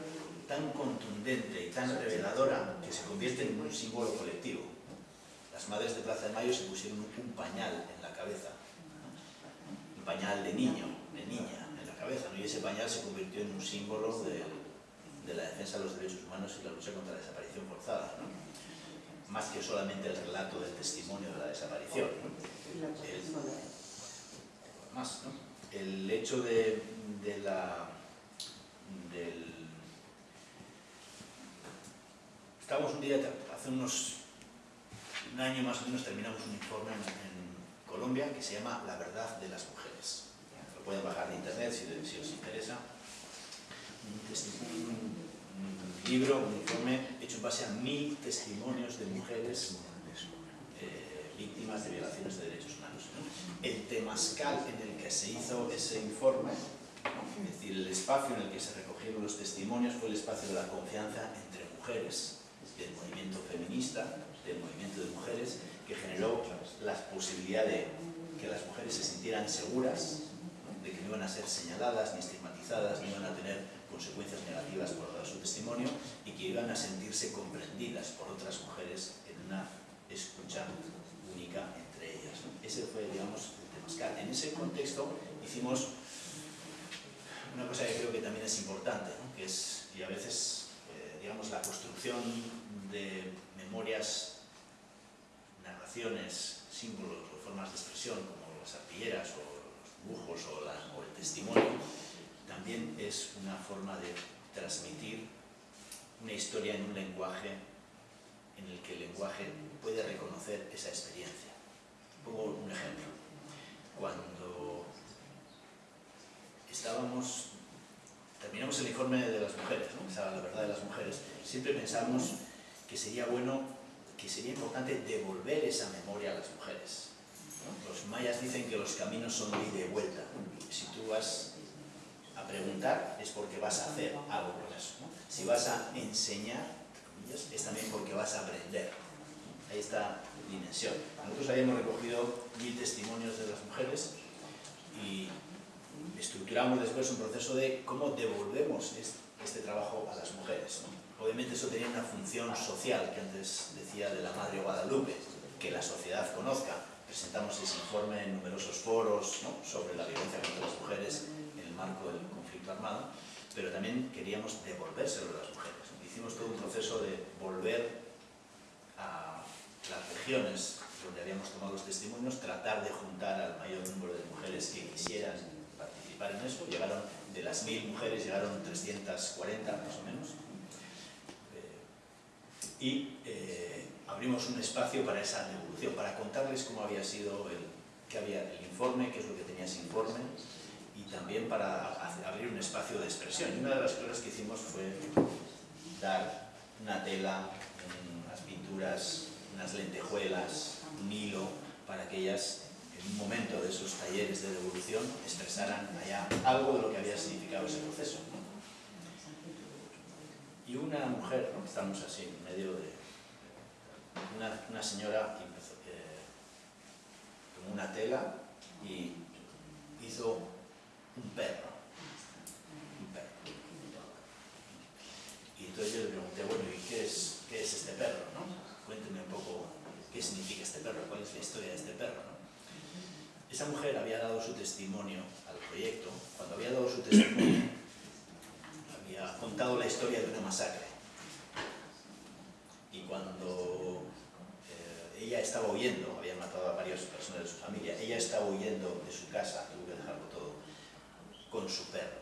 tan contundente y tan reveladora que se convierte en un símbolo colectivo. Las madres de Plaza de Mayo se pusieron un pañal en la cabeza, un pañal de niño, de niña en la cabeza, y ese pañal se convirtió en un símbolo de, la defensa de los derechos humanos y la lucha contra la desaparición forzada. Que solamente el relato del testimonio de la desaparición. El, más, ¿no? el hecho de, de la... Del, estábamos un día, hace unos un año más o menos, terminamos un informe en, en Colombia que se llama La verdad de las mujeres. Lo pueden bajar de internet si, si os interesa. Un, un, libro, un informe hecho en base a mil testimonios de mujeres eh, víctimas de violaciones de derechos humanos. ¿no? El temascal en el que se hizo ese informe, es decir, el espacio en el que se recogieron los testimonios fue el espacio de la confianza entre mujeres, del movimiento feminista, del movimiento de mujeres, que generó la posibilidad de que las mujeres se sintieran seguras, de que no iban a ser señaladas ni estigmatizadas, ni iban a tener consecuencias negativas por su testimonio y que iban a sentirse comprendidas por otras mujeres en una escucha única entre ellas. Ese fue, digamos, el. En ese contexto hicimos una cosa que creo que también es importante, que es, y a veces, eh, digamos, la construcción de memorias, narraciones, símbolos o formas de expresión, como las arpilleras o los dibujos o el testimonio, también es una forma de transmitir una historia en un lenguaje en el que el lenguaje puede reconocer esa experiencia. Pongo un ejemplo. Cuando estábamos, terminamos el informe de las mujeres, ¿no? La verdad de las mujeres, siempre pensamos que sería bueno, que sería importante devolver esa memoria a las mujeres. ¿no? Los mayas dicen que los caminos son de ida y vuelta. Si tú vas preguntar es porque vas a hacer algo con eso. ¿no? Si vas a enseñar, es también porque vas a aprender. ¿no? Ahí está la dimensión. Nosotros habíamos recogido mil testimonios de las mujeres y estructuramos después un proceso de cómo devolvemos este trabajo a las mujeres. ¿no? Obviamente eso tenía una función social, que antes decía de la Madre Guadalupe, que la sociedad conozca. Presentamos ese informe en numerosos foros ¿no? sobre la violencia contra las mujeres en el marco del conflicto pero también queríamos devolvérselo a las mujeres. Hicimos todo un proceso de volver a las regiones donde habíamos tomado los testimonios, tratar de juntar al mayor número de mujeres que quisieran participar en eso. Llegaron, de las mil mujeres, llegaron 340 más o menos. Eh, y eh, abrimos un espacio para esa devolución, para contarles cómo había sido el, qué había el informe, qué es lo que tenía ese informe, también para abrir un espacio de expresión. Y una de las cosas que hicimos fue dar una tela, unas pinturas, unas lentejuelas, un hilo, para que ellas, en un momento de esos talleres de devolución, expresaran allá algo de lo que había significado ese proceso. Y una mujer, estamos así en medio de una, una señora que eh, tomó una tela y hizo un perro. Un perro. Y entonces yo le pregunté, bueno, ¿y qué es, qué es este perro? ¿no? Cuénteme un poco qué significa este perro, cuál es la historia de este perro. ¿no? Esa mujer había dado su testimonio al proyecto, cuando había dado su testimonio, había contado la historia de una masacre. Y cuando eh, ella estaba huyendo, había matado a varias personas de su familia, ella estaba huyendo de su casa, tuvo que dejarlo con su perro.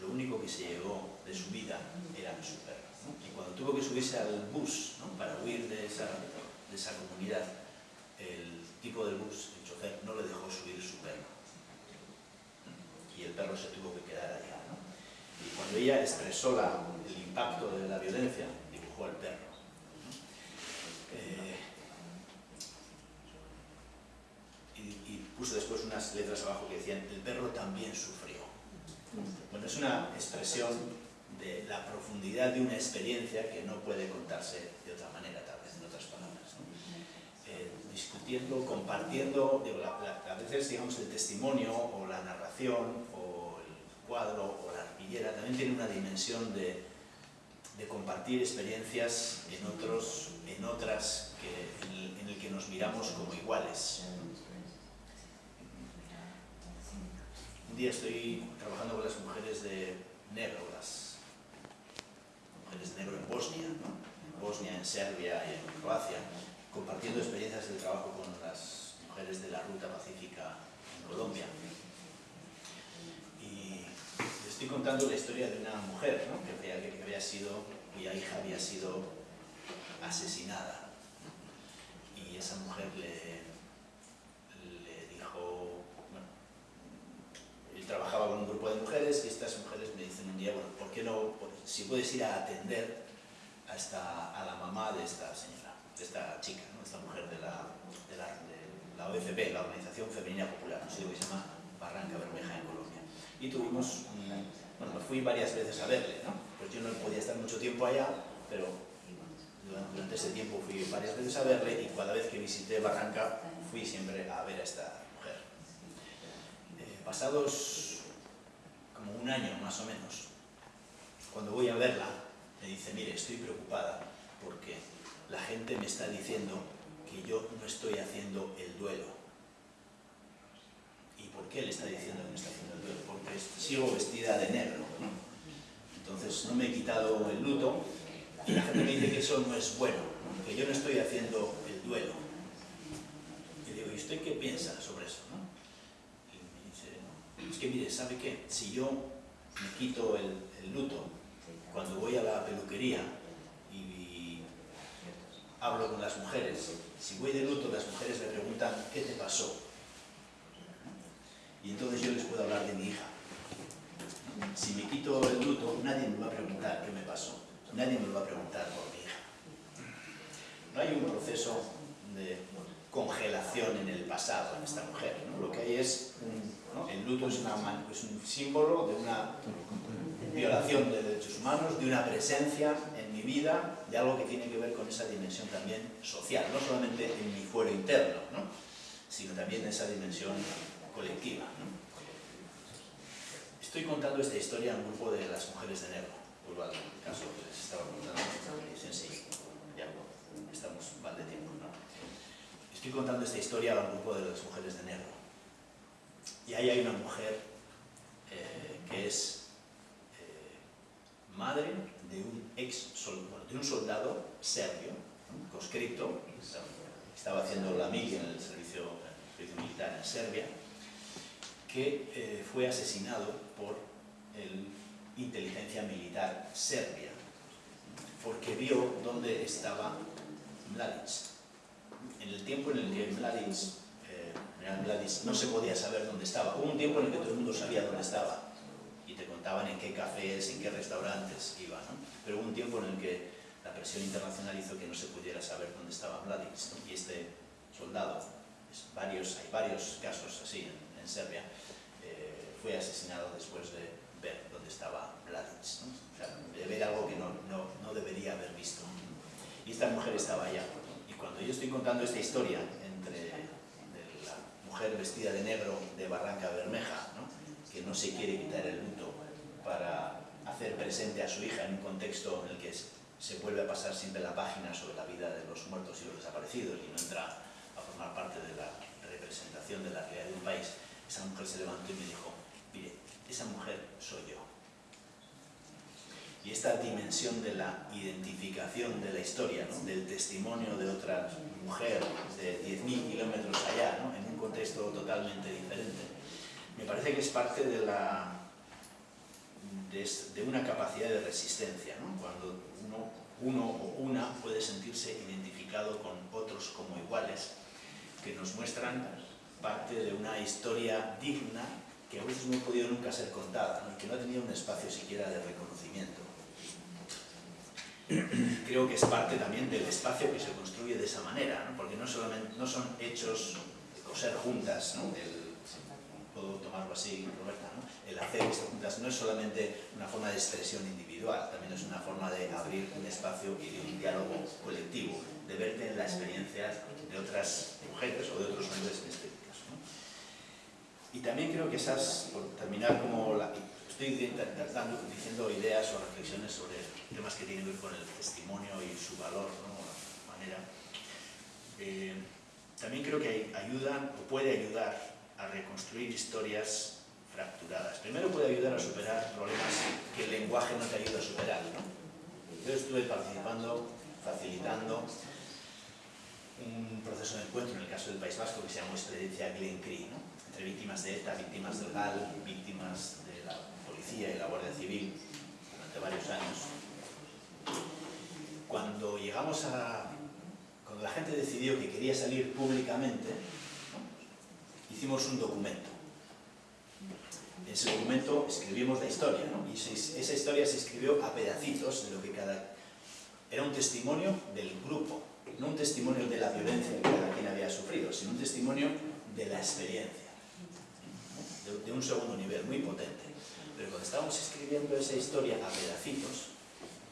Lo único que se llevó de su vida era su perro. ¿no? Y cuando tuvo que subirse al bus ¿no? para huir de esa, de esa comunidad, el tipo del bus, el chofer, no le dejó subir su perro. Y el perro se tuvo que quedar allá. ¿no? Y cuando ella expresó la, el impacto de la violencia, dibujó al perro. Eh, y, y puso después unas letras abajo que decían, el perro también sufrió. Bueno, es una expresión de la profundidad de una experiencia que no puede contarse de otra manera, tal vez, en otras palabras. ¿no? Eh, discutiendo, compartiendo, digo, la, a veces, digamos, el testimonio o la narración o el cuadro o la arpillera también tiene una dimensión de, de compartir experiencias en, otros, en otras en, el, en el que nos miramos como iguales. Un día estoy trabajando con las mujeres de negro, las mujeres de negro en Bosnia, en Bosnia, en Serbia y en Croacia, compartiendo experiencias de trabajo con las mujeres de la Ruta Pacífica en Colombia. Y les estoy contando la historia de una mujer ¿no? que, había, que había sido, cuya hija había sido asesinada. Y esa mujer le dijo, bueno, trabajaba con un grupo de mujeres y estas mujeres me dicen un día, bueno, ¿por qué no, si puedes ir a atender a, esta, a la mamá de esta señora, de esta chica, ¿no? esta mujer de la, de la, de la OFP, la Organización Femenina Popular, un sitio que se llama Barranca Bermeja en Colombia. Y tuvimos, bueno, fui varias veces a verle, ¿no? Pues yo no podía estar mucho tiempo allá, pero durante ese tiempo fui varias veces a verle y cada vez que visité Barranca fui siempre a ver a esta pasados como un año más o menos, cuando voy a verla, me dice, mire, estoy preocupada porque la gente me está diciendo que yo no estoy haciendo el duelo. ¿Y por qué le está diciendo que no está haciendo el duelo? Porque sigo vestida de negro. ¿no? Entonces no me he quitado el luto y la gente me dice que eso no es bueno, ¿no? que yo no estoy haciendo el duelo. Y digo, ¿y usted qué piensa sobre eso? ¿no? Y me dice, no, es que mire, ¿sabe qué? Si yo me quito el, el luto cuando voy a la peluquería y hablo con las mujeres, si voy de luto, las mujeres me preguntan, ¿qué te pasó? Y entonces yo les puedo hablar de mi hija. Si me quito el luto, nadie me va a preguntar qué me pasó. Nadie me va a preguntar por mi hija. No hay un proceso de congelación en el pasado en esta mujer. ¿no? Lo que hay es, un, el luto es, es un símbolo de una violación de derechos humanos, de una presencia en mi vida, de algo que tiene que ver con esa dimensión también social, no solamente en mi fuero interno, ¿no? sino también en esa dimensión colectiva. Estoy contando esta historia a un grupo de las mujeres de negro, vuelvo al caso que les estaba contando, dicen sí, ya estamos mal de tiempo. Estoy contando esta historia a un grupo de las mujeres de negro. Y ahí hay una mujer eh, que es eh, madre de un ex soldado, de un soldado serbio, conscripto, estaba haciendo la mili en el servicio, el servicio militar en Serbia, que eh, fue asesinado por el inteligencia militar serbia, porque vio dónde estaba Mladic. En el tiempo en el que Mladic, no se podía saber dónde estaba, hubo un tiempo en el que todo el mundo sabía dónde estaba, y te contaban en qué cafés, en qué restaurantes iba, ¿no? pero hubo un tiempo en el que la presión internacional hizo que no se pudiera saber dónde estaba ¿no? y este soldado, hay varios casos así en, Serbia, eh, fue asesinado después de ver dónde estaba Mladic, ¿no? de ver algo que no, debería haber visto. Y esta mujer estaba allá. Y cuando yo estoy contando esta historia mujer vestida de negro de Barranca Bermeja, que no se quiere quitar el luto para hacer presente a su hija en un contexto en el que se vuelve a pasar siempre la página sobre la vida de los muertos y los desaparecidos y no entra a formar parte de la representación de la realidad de un país, esa mujer se levantó y me dijo, mire, esa mujer soy yo. Y esta dimensión de la identificación de la historia, del testimonio de otra mujer de 10.000 kilómetros allá, en un contexto totalmente diferente, me parece que es parte de, una capacidad de resistencia, cuando uno, o una puede sentirse identificado con otros como iguales, que nos muestran parte de una historia digna que a veces no ha podido nunca ser contada que no ha tenido un espacio siquiera de reconocimiento. Creo que es parte también del espacio que se construye de esa manera, ¿no? porque no, son hechos de coser juntas, ¿no? el, puedo tomarlo así, Roberta, ¿no? el hacer esto juntas no es solamente una forma de expresión individual, también es una forma de abrir un espacio y de un diálogo colectivo, de verte en la experiencia de otras mujeres o de otros hombres. ¿no? Y también creo que esas, por terminar como la, estoy dando, diciendo ideas o reflexiones sobre temas que tienen que ver con el testimonio y su valor, ¿no? la manera. Eh, también creo que ayudan o puede ayudar a reconstruir historias fracturadas. Primero puede ayudar a superar problemas que el lenguaje no te ayuda a superar. ¿no? Yo estuve participando, facilitando un proceso de encuentro en el caso del País Vasco que se llamó Experiencia Glen Cree, ¿no? entre víctimas de ETA, víctimas del GAL, víctimas de la policía y la Guardia Civil durante varios años. Cuando llegamos a... cuando la gente decidió que quería salir públicamente, hicimos un documento. En ese documento escribimos la historia, ¿no? y esa historia se escribió a pedacitos de lo que cada... Era un testimonio del grupo, no un testimonio de la violencia que cada quien había sufrido, sino un testimonio de la experiencia, de un segundo nivel, muy potente. Pero cuando estábamos escribiendo esa historia a pedacitos,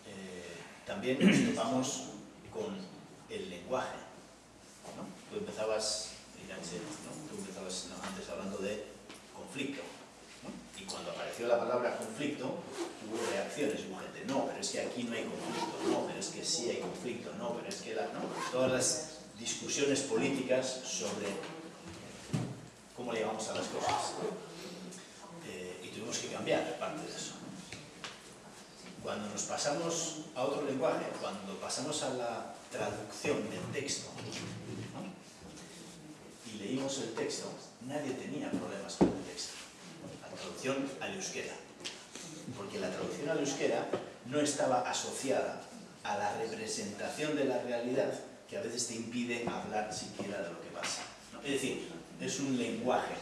eh, también nos topamos con el lenguaje. ¿no? Tú empezabas, ¿no? Tú empezabas antes hablando de conflicto. ¿no? Y cuando apareció la palabra conflicto, hubo reacciones, hubo gente, no, pero es que aquí no hay conflicto, no, pero es que sí hay conflicto, no, pero es que la, todas las discusiones políticas sobre cómo le llamamos a las cosas. Tuvimos que cambiar parte de eso. Cuando nos pasamos a otro lenguaje, cuando pasamos a la traducción del texto, ¿no? y leímos el texto, nadie tenía problemas con el texto. La traducción al euskera. Porque la traducción al euskera no estaba asociada a la representación de la realidad que a veces te impide hablar siquiera de lo que pasa. ¿no? Es decir, es un lenguaje,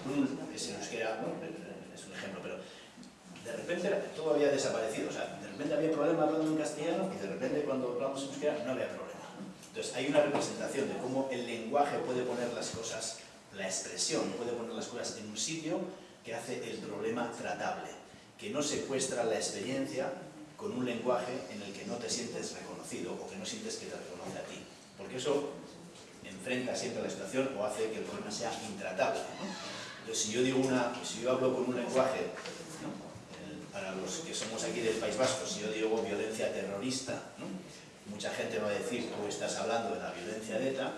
es el euskera, es un ejemplo, de repente todo había desaparecido, o sea, de repente había problema hablando en castellano y de repente cuando hablamos en euskera no había problema. Entonces hay una representación de cómo el lenguaje puede poner las cosas, la expresión puede poner las cosas en un sitio que hace el problema tratable, que no secuestra la experiencia con un lenguaje en el que no te sientes reconocido o que no sientes que te reconoce a ti, porque eso enfrenta siempre la situación o hace que el problema sea intratable. ¿no? Entonces, si yo digo una, si yo hablo con un lenguaje. Para los que somos aquí del País Vasco, si yo digo violencia terrorista, mucha gente va a decir, tú estás hablando de la violencia de ETA,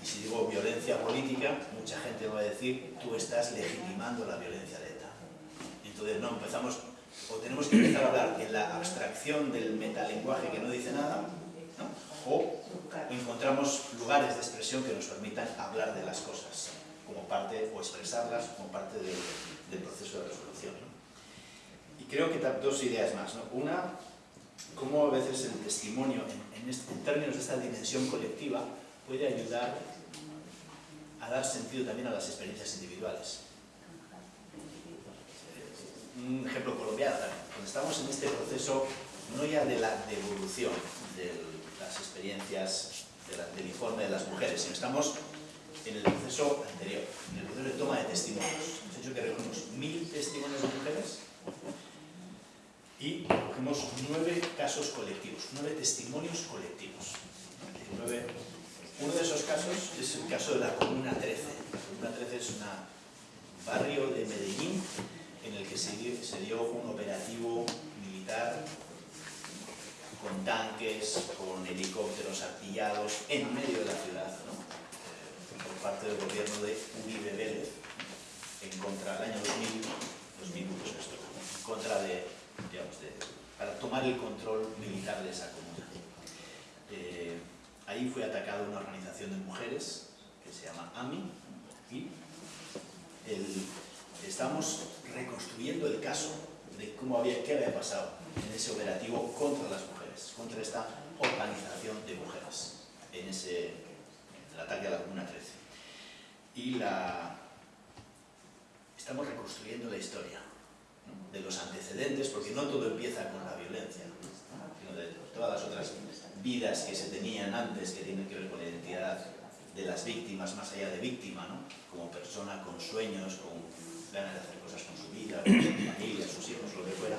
y si digo violencia política, mucha gente va a decir, tú estás legitimando la violencia de ETA. Entonces, no, empezamos, o tenemos que empezar a hablar en la abstracción del metalenguaje que no dice nada, o encontramos lugares de expresión que nos permitan hablar de las cosas, como parte, o expresarlas como parte del, proceso de resolución. Creo que dos ideas más. ¿no? Una, cómo a veces el testimonio, en, en, este, en términos de esta dimensión colectiva, puede ayudar a dar sentido también a las experiencias individuales. Un ejemplo colombiano, cuando estamos en este proceso, no ya de la devolución de las experiencias de la, del informe de las mujeres, sino estamos en el proceso anterior, en el proceso de toma de testimonios. Hemos hecho que recogemos mil testimonios de mujeres y cogemos nueve casos colectivos, nueve testimonios colectivos. Nueve uno de esos casos es el caso de la Comuna 13. La Comuna 13 es un barrio de Medellín en el que se dio, un operativo militar con tanques, con helicópteros artillados en medio de la ciudad, ¿no? eh, por parte del gobierno de Uribe Vélez, en contra del año 2000, 2001 esto, en contra de, para tomar el control militar de esa comuna. Eh, Ahí fue atacada una organización de mujeres que se llama AMI y estamos reconstruyendo el caso de cómo había, qué había pasado en ese operativo contra las mujeres, contra esta organización de mujeres, en ese el ataque a la Comuna 13. Y la, estamos reconstruyendo la historia. De los antecedentes, porque no todo empieza con la violencia, ¿no? sino de todas las otras vidas que se tenían antes que tienen que ver con la identidad de las víctimas, más allá de víctima, ¿no? como persona con sueños, con ganas de hacer cosas con su vida, con su familia, sus hijos, lo que fuera.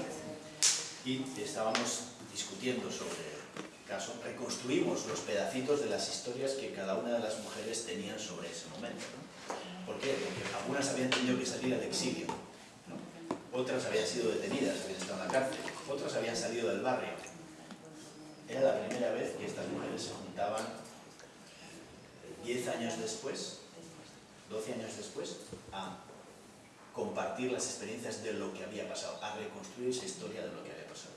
Y estábamos discutiendo sobre el caso, reconstruimos los pedacitos de las historias que cada una de las mujeres tenían sobre ese momento. ¿no? ¿Por qué? Porque algunas habían tenido que salir al exilio. Otras habían sido detenidas, habían estado en la cárcel, otras habían salido del barrio, era la primera vez que estas mujeres se juntaban 10 años después, 12 años después, a compartir las experiencias de lo que había pasado, a reconstruir esa historia de lo que había pasado.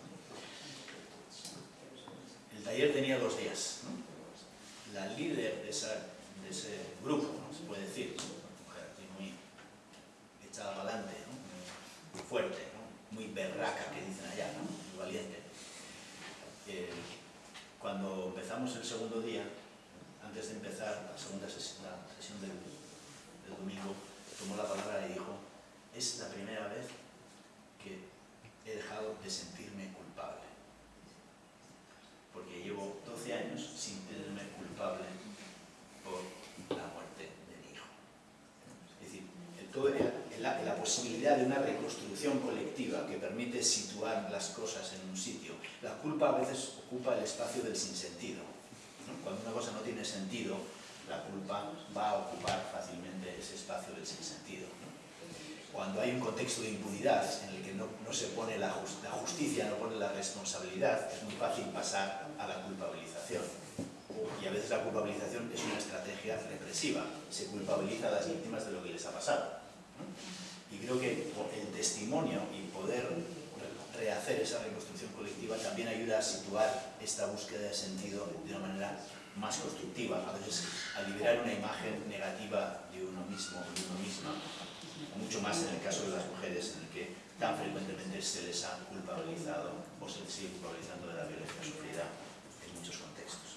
El taller tenía dos días. ¿no? La líder de, esa, ese grupo, se puede decir, una mujer muy echada para adelante. Muy fuerte, muy berraca, que dicen allá, muy valiente. Eh, cuando empezamos el segundo día, antes de empezar la segunda sesión, la sesión del, del, domingo, tomó la palabra y dijo, es la primera vez que he dejado de sentirme culpable. Porque llevo 12 años sin tenerme culpable por la muerte de mi hijo. Es decir, todo la, posibilidad de una reconstrucción colectiva que permite situar las cosas en un sitio. La culpa a veces ocupa el espacio del sinsentido. ¿no? Cuando una cosa no tiene sentido, la culpa va a ocupar fácilmente ese espacio del sinsentido. ¿no? Cuando hay un contexto de impunidad en el que no, se pone la, la justicia, no pone la responsabilidad, es muy fácil pasar a la culpabilización. Y a veces la culpabilización es una estrategia represiva. Se culpabiliza a las víctimas de lo que les ha pasado. Y creo que el testimonio y poder rehacer esa reconstrucción colectiva también ayuda a situar esta búsqueda de sentido de una manera más constructiva, a veces a liberar una imagen negativa de uno mismo o de uno misma, mucho más en el caso de las mujeres, en el que tan frecuentemente se les ha culpabilizado o se les sigue culpabilizando de la violencia sufrida en muchos contextos.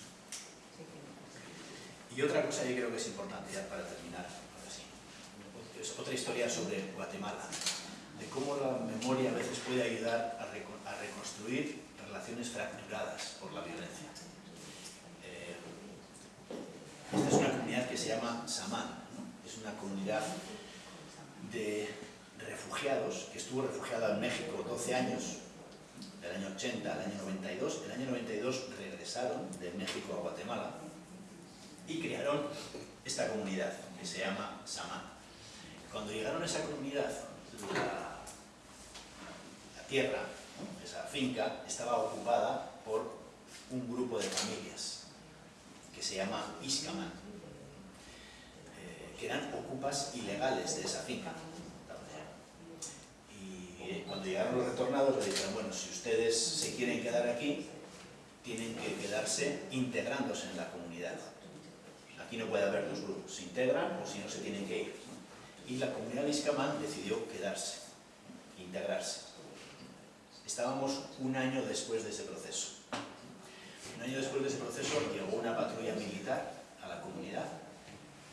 Y otra cosa yo creo que es importante ya para terminar, es otra historia sobre Guatemala, de cómo la memoria a veces puede ayudar a, reco a reconstruir relaciones fracturadas por la violencia. Eh, esta es una comunidad que se llama Samán, es una comunidad de refugiados que estuvo refugiada en México 12 años, del año 80 al año 92. El año 92 regresaron de México a Guatemala y crearon esta comunidad que se llama Samán. Cuando llegaron a esa comunidad, la, tierra, esa finca, estaba ocupada por un grupo de familias que se llama Iscaman, eh, que eran ocupas ilegales de esa finca. Y eh, cuando llegaron los retornados le dijeron, bueno, si ustedes se quieren quedar aquí, tienen que quedarse integrándose en la comunidad. Aquí no puede haber dos grupos, se integran o si no se tienen que ir. Y la comunidad de Iscamán decidió quedarse, integrarse. Estábamos un año después de ese proceso. Un año después de ese proceso llegó una patrulla militar a la comunidad,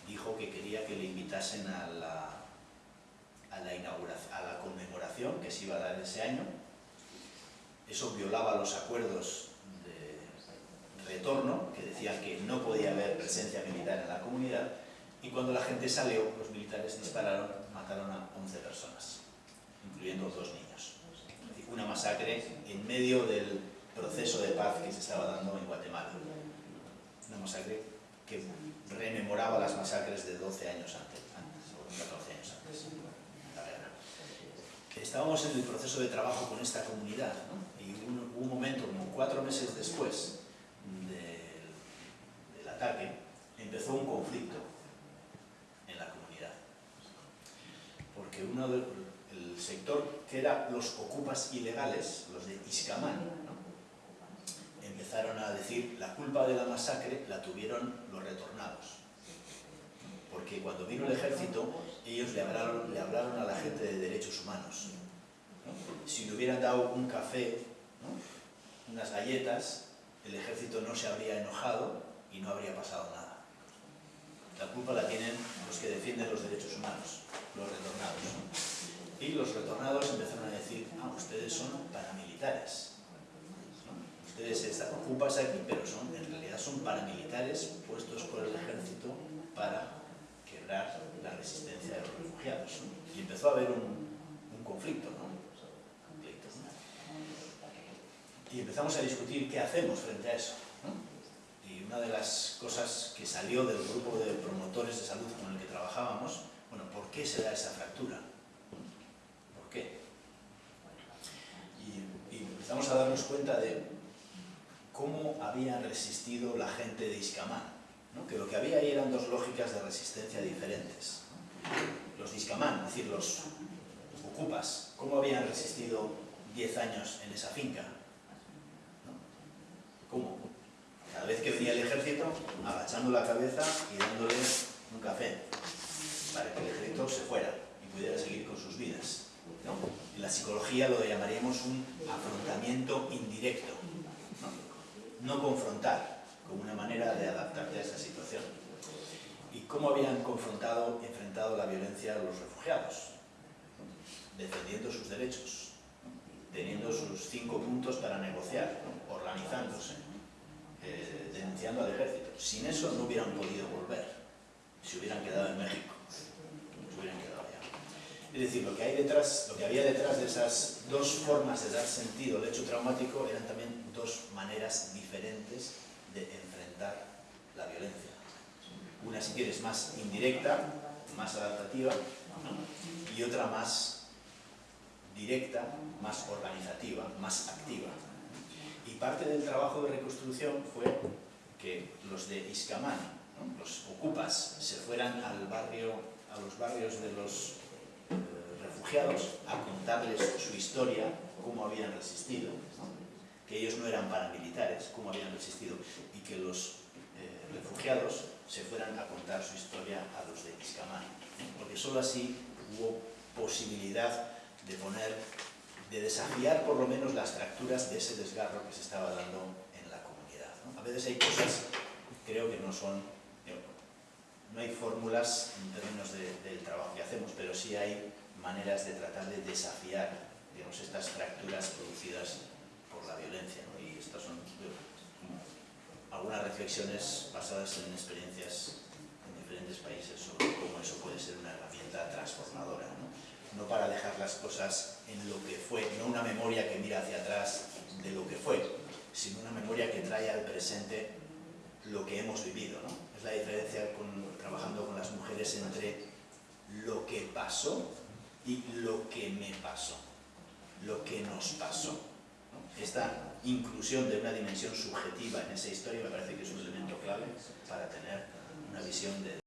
dijo que quería que le invitasen a la, a la, inauguración, a la conmemoración que se iba a dar ese año. Eso violaba los acuerdos de retorno, que decían que no podía haber presencia militar en la comunidad, y cuando la gente salió, los militares mataron a 11 personas, incluyendo dos niños. Una masacre en medio del proceso de paz que se estaba dando en Guatemala. Una masacre que rememoraba las masacres de 12 años antes, o 14 años antes. Estábamos en el proceso de trabajo con esta comunidad, ¿no? y un, momento, como cuatro meses después del ataque, empezó un conflicto en la comunidad. Porque uno del el sector que era los ocupas ilegales, los de Iscamán, empezaron a decir la culpa de la masacre la tuvieron los retornados. Porque cuando vino el ejército, ellos le hablaron, le hablaron a la gente de derechos humanos. ¿no? Si le hubieran dado un café, unas galletas, el ejército no se habría enojado y no habría pasado nada. La culpa la tienen los que defienden los derechos humanos, los retornados. Y los retornados empezaron a decir, ah, ustedes son paramilitares. Ustedes están ocupas aquí, pero son, en realidad son paramilitares puestos por el ejército para quebrar la resistencia de los refugiados. Y empezó a haber un, conflicto, ¿no? ¿no? Y empezamos a discutir qué hacemos frente a eso. ¿no? Y una de las cosas que salió del grupo de promotores de salud con el que trabajábamos, bueno, ¿por qué se da esa fractura? empezamos a darnos cuenta de cómo había resistido la gente de Iscamán, que lo que había ahí eran dos lógicas de resistencia diferentes. Los de Iscamán, es decir, los ocupas, cómo habían resistido 10 años en esa finca. ¿Cómo? Cada vez que venía el ejército, agachando la cabeza y dándole un café, para que el ejército se fuera y pudiera seguir con sus vidas. ¿no? En la psicología lo llamaríamos un afrontamiento indirecto, ¿no? confrontar, como una manera de adaptarte a esa situación. ¿Y cómo habían confrontado, enfrentado la violencia a los refugiados? Defendiendo sus derechos, teniendo sus cinco puntos para negociar, organizándose, denunciando al ejército. Sin eso no hubieran podido volver, si hubieran quedado en México. Se hubieran quedado es decir, lo que, hay detrás, lo que había detrás de esas dos formas de dar sentido al hecho traumático eran también dos maneras diferentes de enfrentar la violencia. Una, si quieres, más indirecta, más adaptativa, ¿no? y otra más directa, más organizativa, más activa. Y parte del trabajo de reconstrucción fue que los de Iscamán, los ocupas, se fueran al barrio, a los barrios de los refugiados a contarles su historia, cómo habían resistido, que ellos no eran paramilitares, cómo habían resistido, y que los eh, refugiados se fueran a contar su historia a los de Iscamán, porque solo así hubo posibilidad de poner, de desafiar por lo menos las fracturas de ese desgarro que se estaba dando en la comunidad. ¿no? A veces hay cosas, creo que no son, no hay fórmulas en términos de, del trabajo que hacemos, pero sí hay maneras de tratar de desafiar digamos, estas fracturas producidas por la violencia. ¿no? Y estas son algunas reflexiones basadas en experiencias en diferentes países sobre cómo eso puede ser una herramienta transformadora. ¿no? no para dejar las cosas en lo que fue, no una memoria que mira hacia atrás de lo que fue, sino una memoria que trae al presente lo que hemos vivido. ¿no? Es la diferencia trabajando con las mujeres entre lo que pasó y lo que me pasó. lo que nos pasó. Esta inclusión de una dimensión subjetiva en esa historia me parece que es un elemento clave para tener una visión de,